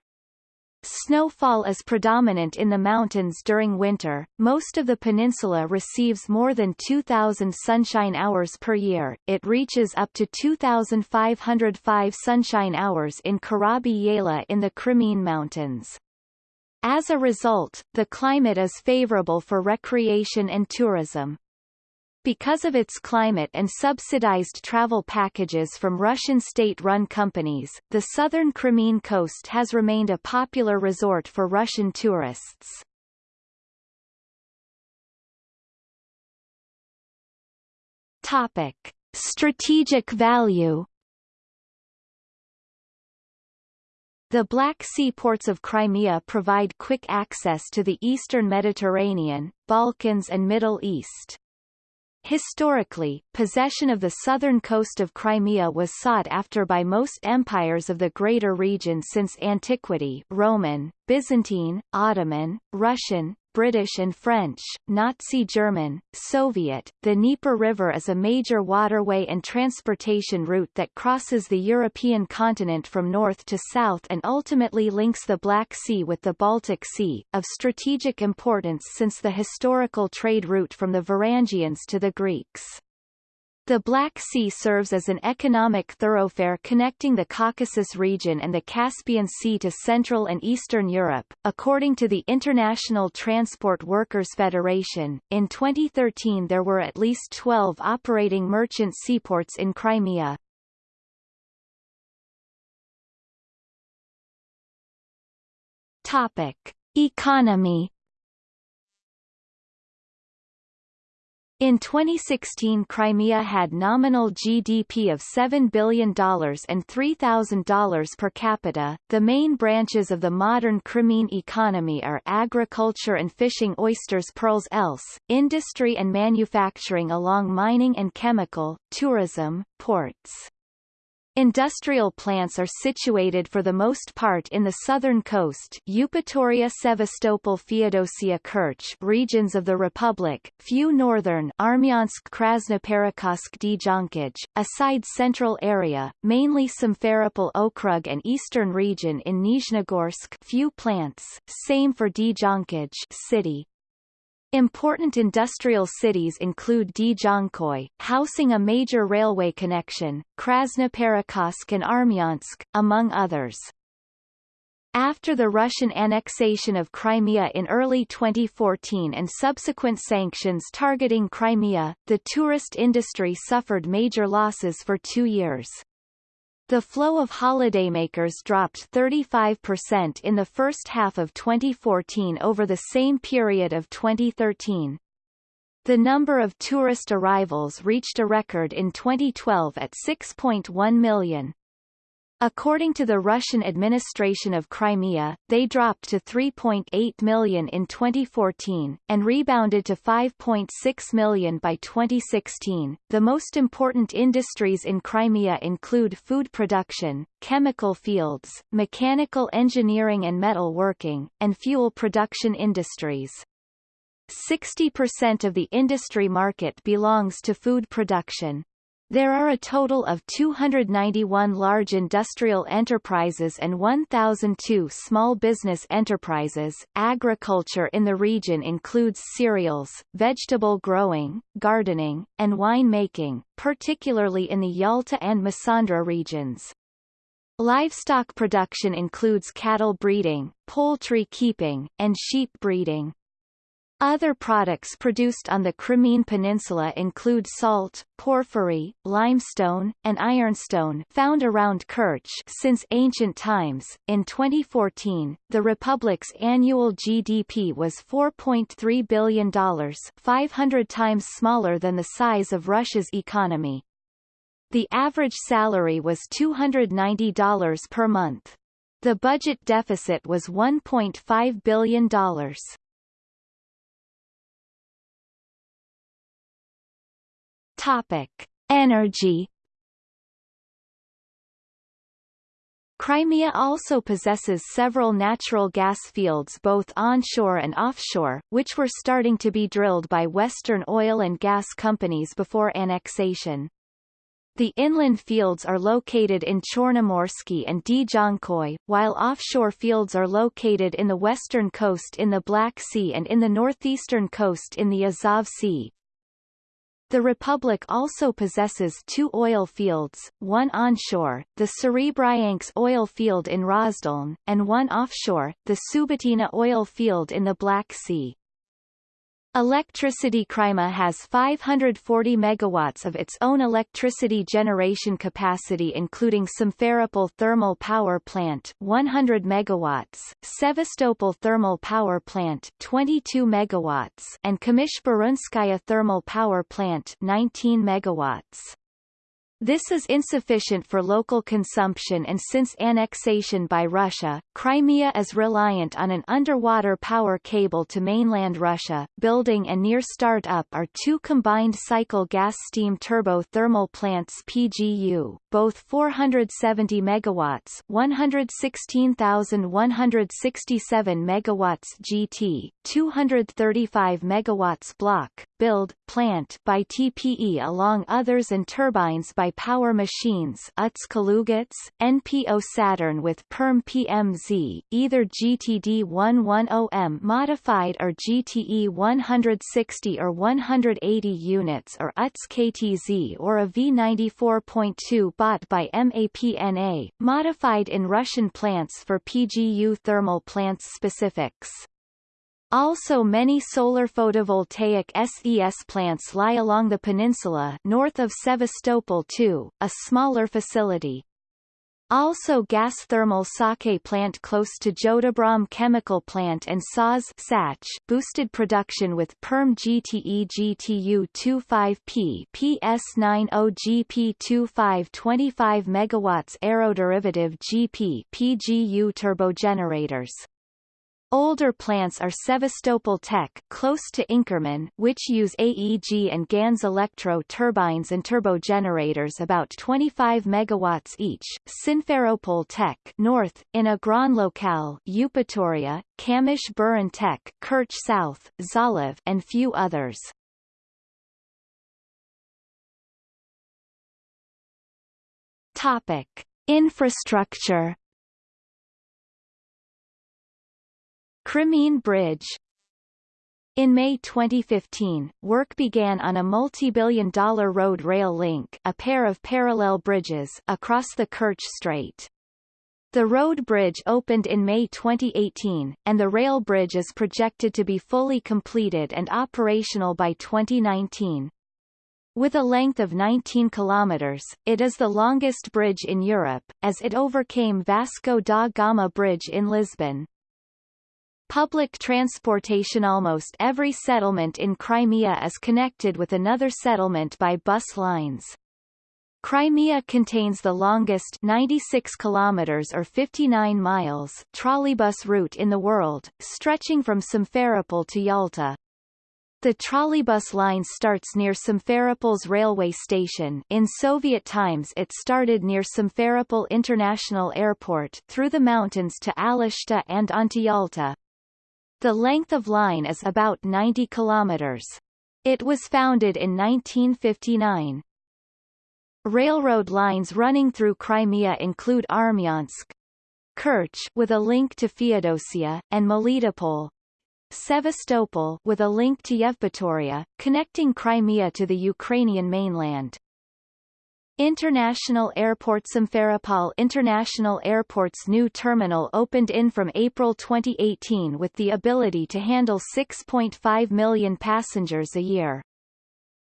Snowfall is predominant in the mountains during winter. Most of the peninsula receives more than 2,000 sunshine hours per year. It reaches up to 2,505 sunshine hours in Karabi Yayla in the Crimean Mountains. As a result, the climate is favorable for recreation and tourism. Because of its climate and subsidized travel packages from Russian state-run companies, the southern Crimean coast has remained a popular resort for Russian tourists. Topic. Strategic value The Black Sea ports of Crimea provide quick access to the eastern Mediterranean, Balkans and Middle East. Historically, possession of the southern coast of Crimea was sought after by most empires of the greater region since antiquity Roman, Byzantine, Ottoman, Russian, British and French, Nazi German, Soviet. The Dnieper River is a major waterway and transportation route that crosses the European continent from north to south and ultimately links the Black Sea with the Baltic Sea, of strategic importance since the historical trade route from the Varangians to the Greeks. The Black Sea serves as an economic thoroughfare connecting the Caucasus region and the Caspian Sea to Central and Eastern Europe. According to the International Transport Workers Federation, in 2013 there were at least 12 operating merchant seaports in Crimea. Topic: Economy In 2016 Crimea had nominal GDP of $7 billion and $3,000 per capita. The main branches of the modern Crimean economy are agriculture and fishing oysters pearls else, industry and manufacturing along mining and chemical, tourism, ports. Industrial plants are situated for the most part in the southern coast Eupatoria Sevastopol Feodosia Kerch regions of the Republic, few northern Armyansk Krasnoperekopsk Dzhankoi, a side central area, mainly Simferopol Okrug and eastern region in Nizhnegorsk few plants, same for Dzhankoi city, Important industrial cities include Dzhankoi, housing a major railway connection, Krasnoperekopsk and Armyansk, among others. After the Russian annexation of Crimea in early 2014 and subsequent sanctions targeting Crimea, the tourist industry suffered major losses for two years. The flow of holidaymakers dropped 35% in the first half of 2014 over the same period of 2013. The number of tourist arrivals reached a record in 2012 at 6.1 million. According to the Russian administration of Crimea, they dropped to 3.8 million in 2014, and rebounded to 5.6 million by 2016. The most important industries in Crimea include food production, chemical fields, mechanical engineering and metal working, and fuel production industries. 60% of the industry market belongs to food production. There are a total of 291 large industrial enterprises and 1,002 small business enterprises. Agriculture in the region includes cereals, vegetable growing, gardening, and wine making, particularly in the Yalta and Massandra regions. Livestock production includes cattle breeding, poultry keeping, and sheep breeding. Other products produced on the Crimean Peninsula include salt, porphyry, limestone, and ironstone found around Kerch since ancient times. In 2014, the republic's annual GDP was $4.3 billion, 500 times smaller than the size of Russia's economy. The average salary was $290 per month. The budget deficit was $1.5 billion. Topic: Energy. Crimea also possesses several natural gas fields both onshore and offshore, which were starting to be drilled by Western oil and gas companies before annexation. The inland fields are located in Chornomorsky and Dzhankhoi, while offshore fields are located in the western coast in the Black Sea and in the northeastern coast in the Azov Sea, the Republic also possesses two oil fields, one onshore, the Serebryansk oil field in Rozdolne, and one offshore, the Subbotina oil field in the Black Sea. Electricity Crimea has 540 megawatts of its own electricity generation capacity including Simferopol Thermal Power Plant 100 megawatts, Sevastopol Thermal Power Plant 22 megawatts and Kamysh Thermal Power Plant 19 megawatts. This is insufficient for local consumption and since annexation by Russia, Crimea is reliant on an underwater power cable to mainland Russia. Building and near start-up are two combined cycle gas steam turbo thermal plants PGU, both 470 megawatts, 116,167 megawatts GT, 235 megawatts block, build, plant by TPE along others and turbines by Power Machines Kalugats, NPO Saturn with PERM PMZ, either GTD 110M modified or GTE 160 or 180 units or UTS KTZ or a V94.2 bought by MAPNA, modified in Russian plants for PGU thermal plants specifics. Also many solar photovoltaic SES plants lie along the peninsula north of Sevastopol too, a smaller facility. Also gas thermal sake plant close to Jodabram chemical plant and Sach boosted production with PERM GTE GTU 25P PS90 GP25 25 MW aeroderivative GP PGU turbogenerators. Older plants are Sevastopol Tech close to Inkerman which use AEG and Ganz electro turbines and turbogenerators about 25 megawatts each, Simferopol Tech north, in Agron Locale Eupatoria, Kamish Buran Tech Kerch South, Zalev and few others. Topic. Infrastructure Crimean Bridge in May 2015, work began on a multi-billion dollar road rail link a pair of parallel bridges across the Kerch Strait. The road bridge opened in May 2018, and the rail bridge is projected to be fully completed and operational by 2019. With a length of 19 kilometers, it is the longest bridge in Europe, as it overcame Vasco da Gama Bridge in Lisbon. Public transportation Almost every settlement in Crimea is connected with another settlement by bus lines. Crimea contains the longest 96 kilometers or 59 miles trolleybus route in the world, stretching from Simferopol to Yalta. The trolleybus line starts near Simferopol's railway station in Soviet times it started near Simferopol International Airport through the mountains to Alushta and onto Yalta. The length of line is about 90 kilometers. It was founded in 1959. Railroad lines running through Crimea include Armyansk, Kerch with a link to Feodosia, and Melitopol, Sevastopol with a link to Yevpatoria, connecting Crimea to the Ukrainian mainland. International Airport Simferopol International Airport's new terminal opened in from April 2018 with the ability to handle 6.5 million passengers a year.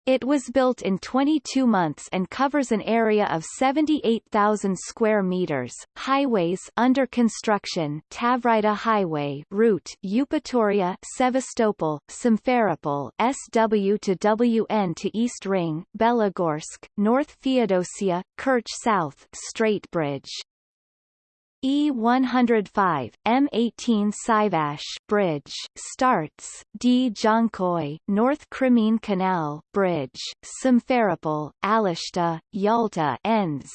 It was built in 22 months and covers an area of 78,000 square meters. Highways under construction: Tavrida Highway route Eupatoria, Sevastopol, Simferopol, SW to WN to East Ring, Belogorsk, North Feodosia, Kerch South, Strait Bridge. E105, M18 Sivash Bridge, starts, D. Jankoy, North Crimean Canal, Bridge, Simferopol, Alushta, Yalta ends.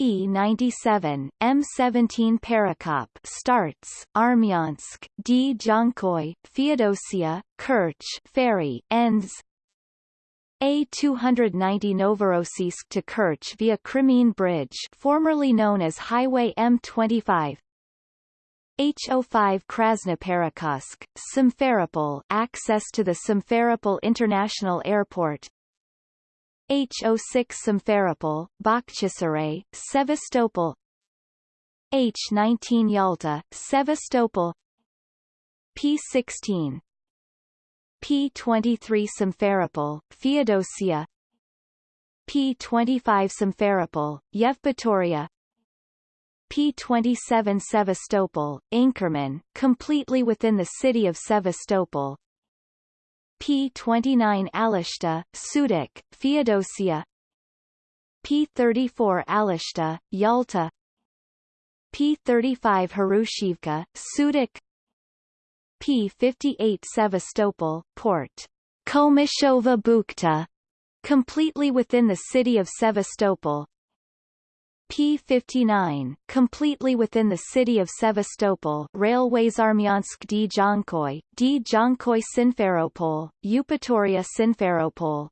E97, M17 Perekop starts, Armyansk, D. Jankoy, Feodosia, Kerch ferry, ends, a290 Novorossiysk to Kerch via Crimean Bridge formerly known as Highway M25 H05 Krasnoperekopsk, Simferopol access to the Simferopol International Airport. H06 Simferopol, Bakhchisaray, Sevastopol. H19 Yalta, Sevastopol. P16 P23 Simferopol, Feodosia. P25 Simferopol, Yevpatoria. P27 Sevastopol, Inkerman, completely within the city of Sevastopol. P29 Alushta, Sudak, Feodosia. P34 Alushta, Yalta. P35 Harushivka, Sudak P-58 Sevastopol, Port Komishova Bukhta, completely within the city of Sevastopol. P-59, completely within the city of Sevastopol Railways Armyansk D. Jankoy, D. Jankoy Simferopol, Eupatoria Simferopol,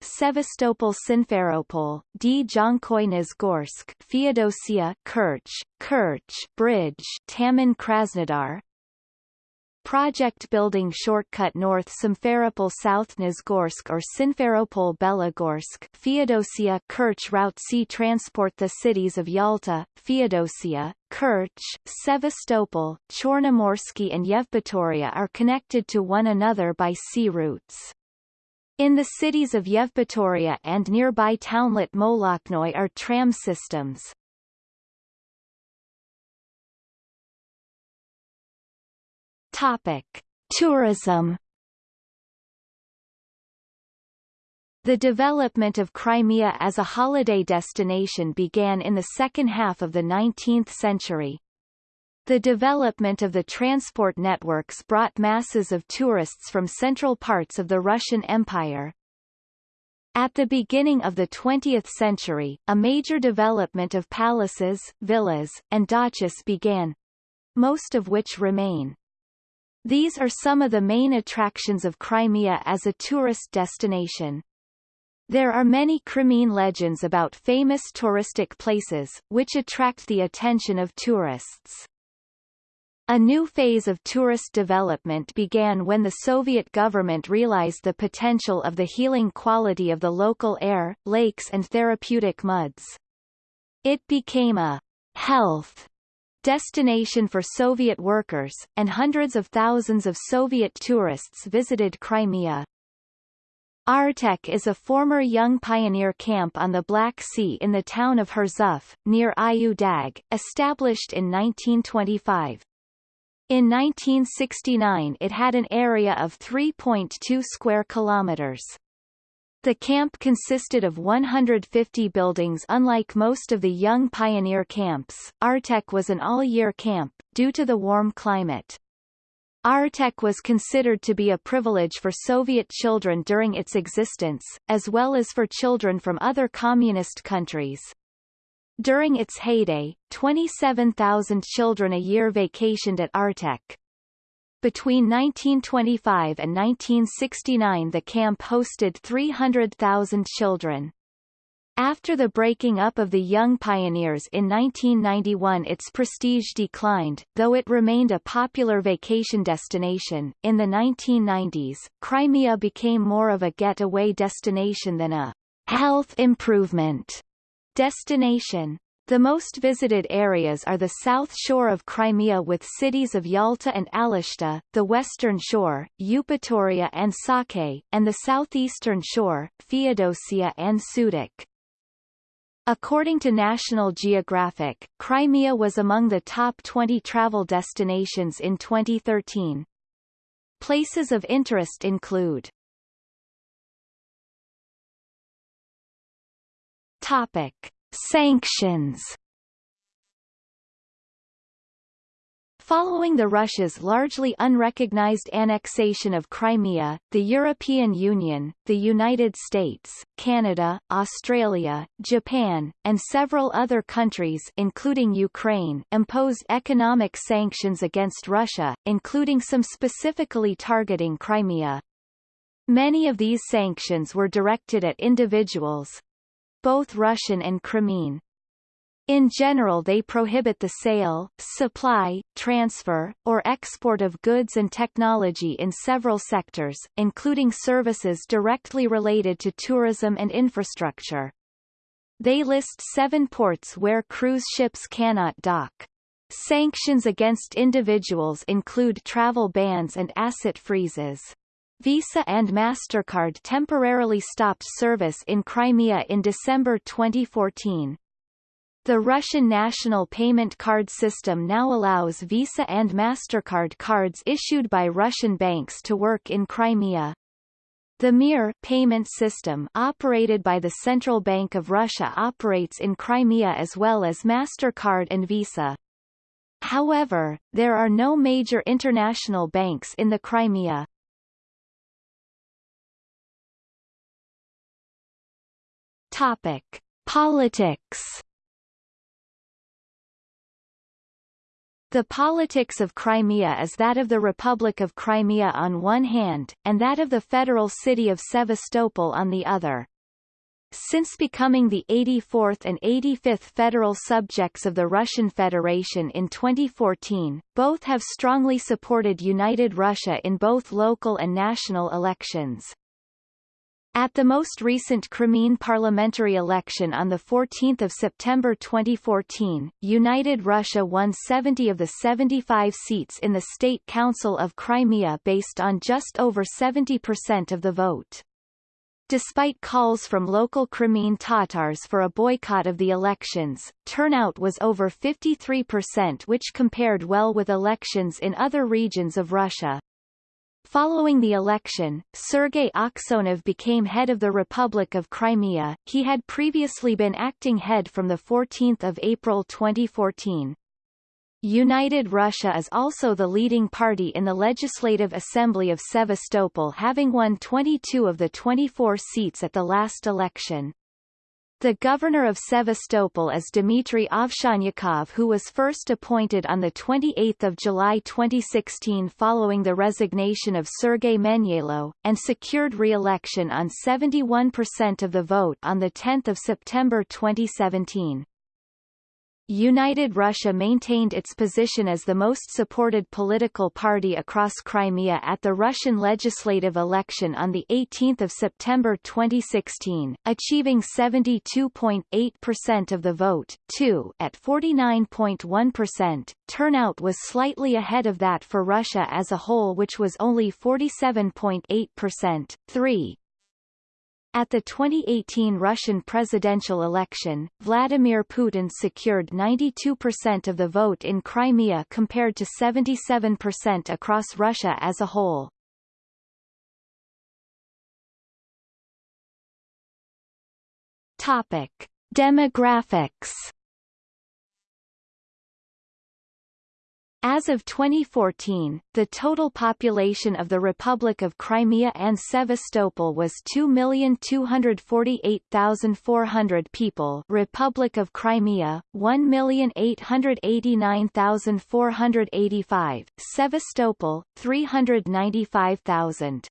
Sevastopol Simferopol, D. Jankoy Nizhgorsk, Feodosia Kerch, Kerch Bridge, Taman Krasnodar, Project building shortcut north Simferopol South Nizhgorsk or Simferopol Belogorsk Feodosia Kerch Route C transport The cities of Yalta, Feodosia, Kerch, Sevastopol, Chornomorsky and Yevpatoria are connected to one another by sea routes. In the cities of Yevpatoria and nearby townlet Molokhnoye are tram systems. Topic: Tourism The development of Crimea as a holiday destination began in the second half of the 19th century. The development of the transport networks brought masses of tourists from central parts of the Russian Empire. At the beginning of the 20th century, a major development of palaces, villas, and dachas began, most of which remain. These are some of the main attractions of Crimea as a tourist destination. There are many Crimean legends about famous touristic places, which attract the attention of tourists. A new phase of tourist development began when the Soviet government realized the potential of the healing quality of the local air, lakes and therapeutic muds. It became a health destination for Soviet workers, and hundreds of thousands of Soviet tourists visited Crimea. Artek is a former young pioneer camp on the Black Sea in the town of Hurzuf, near Ayu Dag, established in 1925. In 1969 it had an area of 3.2 square kilometers. The camp consisted of 150 buildings unlike most of the young pioneer camps, Artek was an all-year camp, due to the warm climate. Artek was considered to be a privilege for Soviet children during its existence, as well as for children from other communist countries. During its heyday, 27,000 children a year vacationed at Artek. Between 1925 and 1969 the camp hosted 300,000 children. After the breaking up of the Young Pioneers in 1991 its prestige declined, though it remained a popular vacation destination. In the 1990s, Crimea became more of a getaway destination than a health improvement destination. The most visited areas are the south shore of Crimea with cities of Yalta and Alushta, the western shore, Eupatoria and Saky, and the southeastern shore, Feodosia and Sudak. According to National Geographic, Crimea was among the top 20 travel destinations in 2013. Places of interest include Topic. Sanctions Following the Russia's largely unrecognized annexation of Crimea, the European Union, the United States, Canada, Australia, Japan, and several other countries including Ukraine imposed economic sanctions against Russia, including some specifically targeting Crimea. Many of these sanctions were directed at individuals, both Russian and Crimean. In general they prohibit the sale, supply, transfer, or export of goods and technology in several sectors, including services directly related to tourism and infrastructure. They list seven ports where cruise ships cannot dock. Sanctions against individuals include travel bans and asset freezes. Visa and MasterCard temporarily stopped service in Crimea in December 2014. The Russian national payment card system now allows Visa and MasterCard cards issued by Russian banks to work in Crimea. The Mir payment system operated by the Central Bank of Russia operates in Crimea as well as MasterCard and Visa. However, there are no major international banks in the Crimea. Topic: Politics The politics of Crimea is that of the Republic of Crimea on one hand, and that of the federal city of Sevastopol on the other. Since becoming the 84th and 85th federal subjects of the Russian Federation in 2014, both have strongly supported United Russia in both local and national elections. At the most recent Crimean parliamentary election on 14 September 2014, United Russia won 70 of the 75 seats in the State Council of Crimea based on just over 70% of the vote. Despite calls from local Crimean Tatars for a boycott of the elections, turnout was over 53% which compared well with elections in other regions of Russia. Following the election, Sergei Aksyonov became head of the Republic of Crimea. He had previously been acting head from 14 April 2014. United Russia is also the leading party in the Legislative Assembly of Sevastopol having won 22 of the 24 seats at the last election. The governor of Sevastopol is Dmitry Ovsyannikov who was first appointed on 28 July 2016 following the resignation of Sergei Menyalo, and secured re-election on 71% of the vote on 10 September 2017. United Russia maintained its position as the most supported political party across Crimea at the Russian legislative election on 18 September 2016, achieving 72.8% of the vote, 2 at 49.1%. Turnout was slightly ahead of that for Russia as a whole which was only 47.8%, 3 at the 2018 Russian presidential election, Vladimir Putin secured 92% of the vote in Crimea compared to 77% across Russia as a whole. Topic: Demographics As of 2014, the total population of the Republic of Crimea and Sevastopol was 2,248,400 people Republic of Crimea, 1,889,485, Sevastopol, 395,000.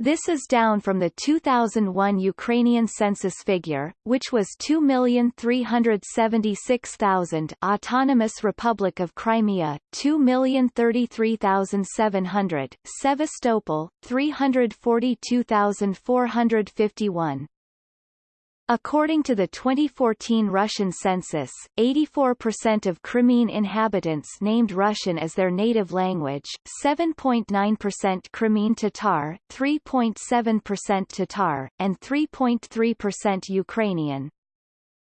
This is down from the 2001 Ukrainian census figure, which was 2,376,000 Autonomous Republic of Crimea, 2,033,700 Sevastopol, 342,451 According to the 2014 Russian census, 84% of Crimean inhabitants named Russian as their native language, 7.9% Crimean Tatar, 3.7% Tatar, and 3.3% Ukrainian.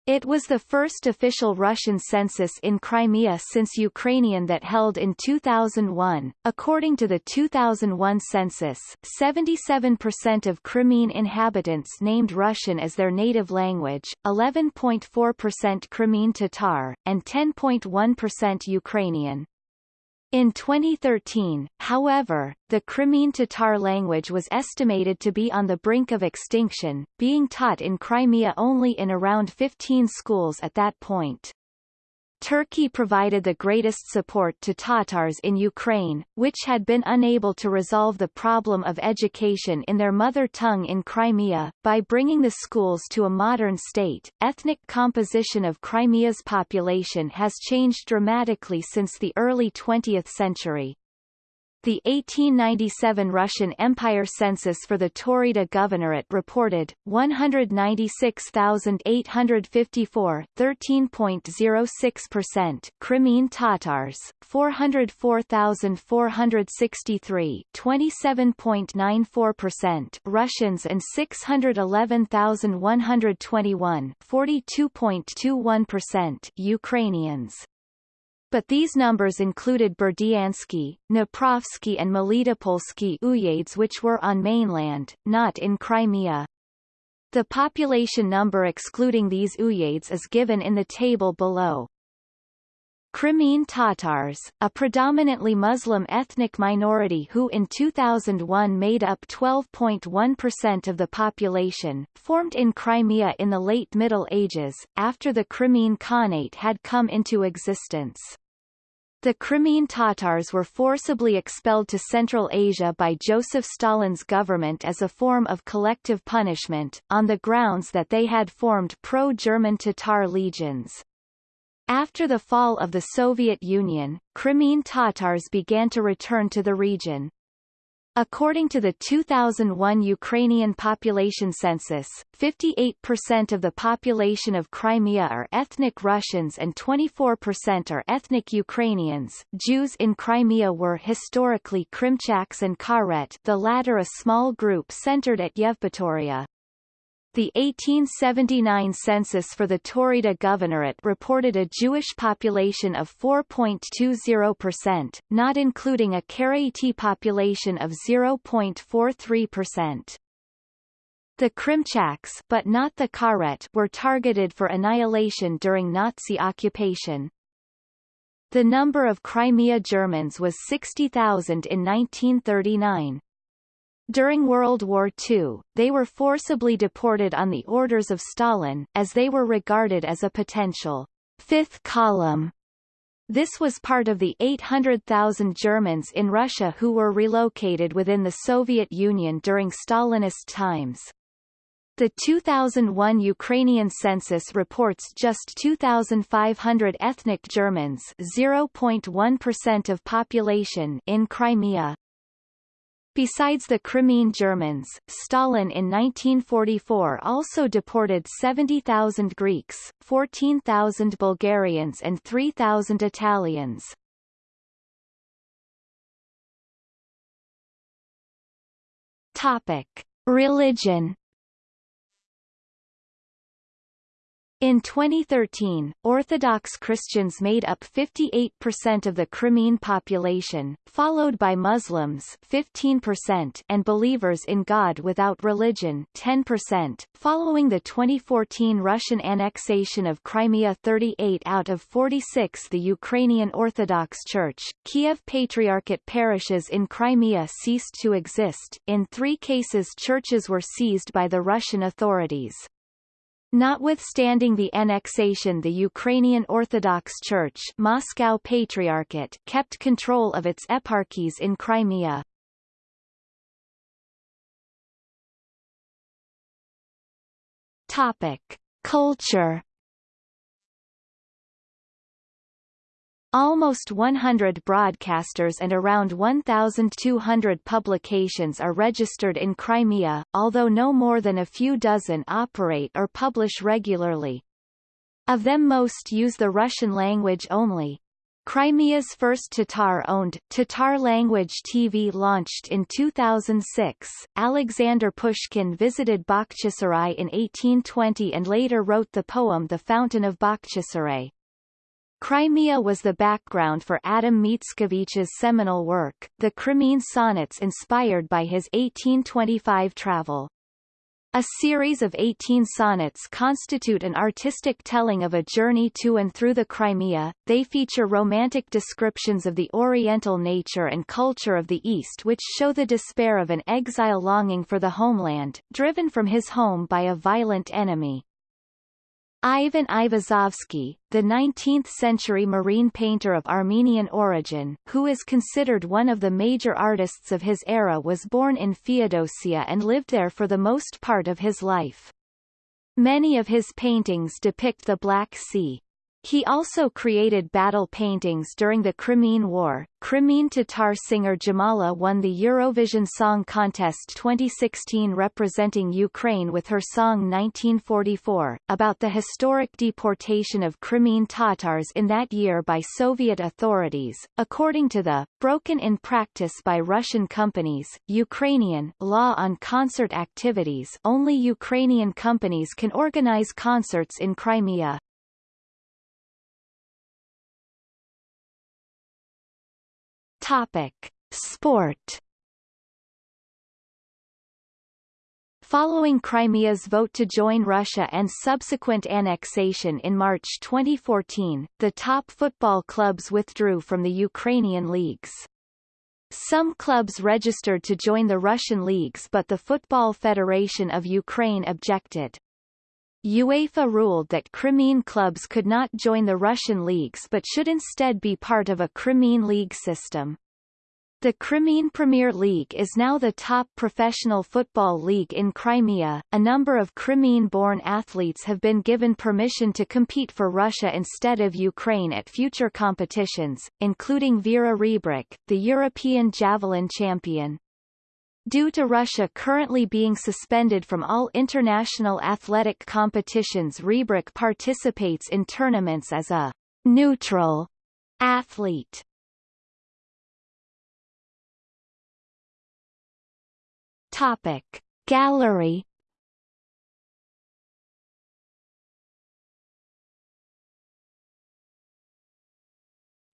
It was the first official Russian census in Crimea since Ukrainian that held in 2001. According to the 2001 census, 77% of Crimean inhabitants named Russian as their native language, 11.4% Crimean Tatar, and 10.1% Ukrainian. In 2013, however, the Crimean Tatar language was estimated to be on the brink of extinction, being taught in Crimea only in around 15 schools at that point. Turkey provided the greatest support to Tatars in Ukraine, which had been unable to resolve the problem of education in their mother tongue in Crimea, by bringing the schools to a modern state. Ethnic composition of Crimea's population has changed dramatically since the early 20th century. The 1897 Russian Empire census for the Taurida Governorate reported 196,854, 13.06%, Crimean Tatars, 404,463, 27.94%, Russians and 611,121, 42.21%, Ukrainians. But these numbers included Berdyansky, Dniprovsky and Melitopolsky uyezds which were on mainland, not in Crimea. The population number excluding these uyezds is given in the table below. Crimean Tatars, a predominantly Muslim ethnic minority who in 2001 made up 12.1% of the population, formed in Crimea in the late Middle Ages, after the Crimean Khanate had come into existence. The Crimean Tatars were forcibly expelled to Central Asia by Joseph Stalin's government as a form of collective punishment, on the grounds that they had formed pro-German Tatar legions. After the fall of the Soviet Union, Crimean Tatars began to return to the region. According to the 2001 Ukrainian population census, 58% of the population of Crimea are ethnic Russians and 24% are ethnic Ukrainians. Jews in Crimea were historically Krimchaks and Karaites, the latter a small group centered at Yevpatoria. The 1879 census for the Taurida Governorate reported a Jewish population of 4.20%, not including a Karaite population of 0.43%. The Krimchaks but not the Karaites were targeted for annihilation during Nazi occupation. The number of Crimea Germans was 60,000 in 1939. During World War II, they were forcibly deported on the orders of Stalin, as they were regarded as a potential fifth column. This was part of the 800,000 Germans in Russia who were relocated within the Soviet Union during Stalinist times. The 2001 Ukrainian census reports just 2,500 ethnic Germans 0.1% of population in Crimea. Besides the Crimean Germans, Stalin in 1944 also deported 70,000 Greeks, 14,000 Bulgarians and 3,000 Italians. Topic: Religion In 2013, Orthodox Christians made up 58% of the Crimean population, followed by Muslims 15% and believers in God without religion 10%. Following the 2014 Russian annexation of Crimea 38 out of 46 the Ukrainian Orthodox Church, Kiev Patriarchate parishes in Crimea ceased to exist. In three cases churches were seized by the Russian authorities. Notwithstanding the annexation the Ukrainian Orthodox Church Moscow Patriarchate kept control of its eparchies in Crimea. Topic. Culture Almost 100 broadcasters and around 1,200 publications are registered in Crimea, although no more than a few dozen operate or publish regularly. Of them most use the Russian language only. Crimea's first Tatar-owned, Tatar-language TV launched in 2006. Alexander Pushkin visited Bakhchisarai in 1820 and later wrote the poem The Fountain of Bakhchisarai. Crimea was the background for Adam Mickiewicz's seminal work, the Crimean Sonnets inspired by his 1825 travel. A series of 18 sonnets constitute an artistic telling of a journey to and through the Crimea. They feature romantic descriptions of the oriental nature and culture of the East which show the despair of an exile longing for the homeland, driven from his home by a violent enemy. Ivan Aivazovsky, the 19th-century marine painter of Armenian origin, who is considered one of the major artists of his era was born in Feodosia and lived there for the most part of his life. Many of his paintings depict the Black Sea. He also created battle paintings during the Crimean War. Crimean Tatar singer Jamala won the Eurovision Song Contest 2016 representing Ukraine with her song 1944, about the historic deportation of Crimean Tatars in that year by Soviet authorities. According to the, broken in practice by Russian companies, Ukrainian law on concert activities only Ukrainian companies can organize concerts in Crimea. Topic: Sport. Following Crimea's vote to join Russia and subsequent annexation in March 2014, the top football clubs withdrew from the Ukrainian leagues. Some clubs registered to join the Russian leagues but the Football Federation of Ukraine objected. UEFA ruled that Crimean clubs could not join the Russian leagues but should instead be part of a Crimean league system. The Crimean Premier League is now the top professional football league in Crimea. A number of Crimean-born athletes have been given permission to compete for Russia instead of Ukraine at future competitions, including Vera Rebrik, the European javelin champion. Due to Russia currently being suspended from all international athletic competitions Rebrik participates in tournaments as a neutral athlete. Topic Gallery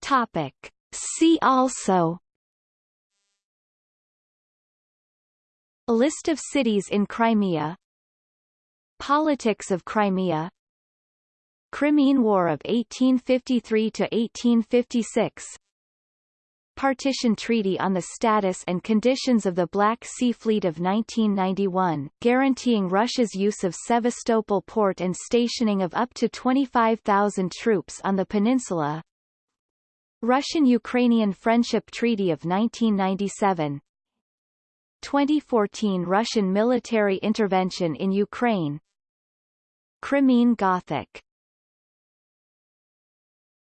Topic See also A list of cities in Crimea. Politics of Crimea. Crimean War of 1853–1856 Partition Treaty on the Status and Conditions of the Black Sea Fleet of 1991, guaranteeing Russia's use of Sevastopol port and stationing of up to 25,000 troops on the peninsula. Russian-Ukrainian Friendship Treaty of 1997 2014 Russian military intervention in Ukraine. Crimean Gothic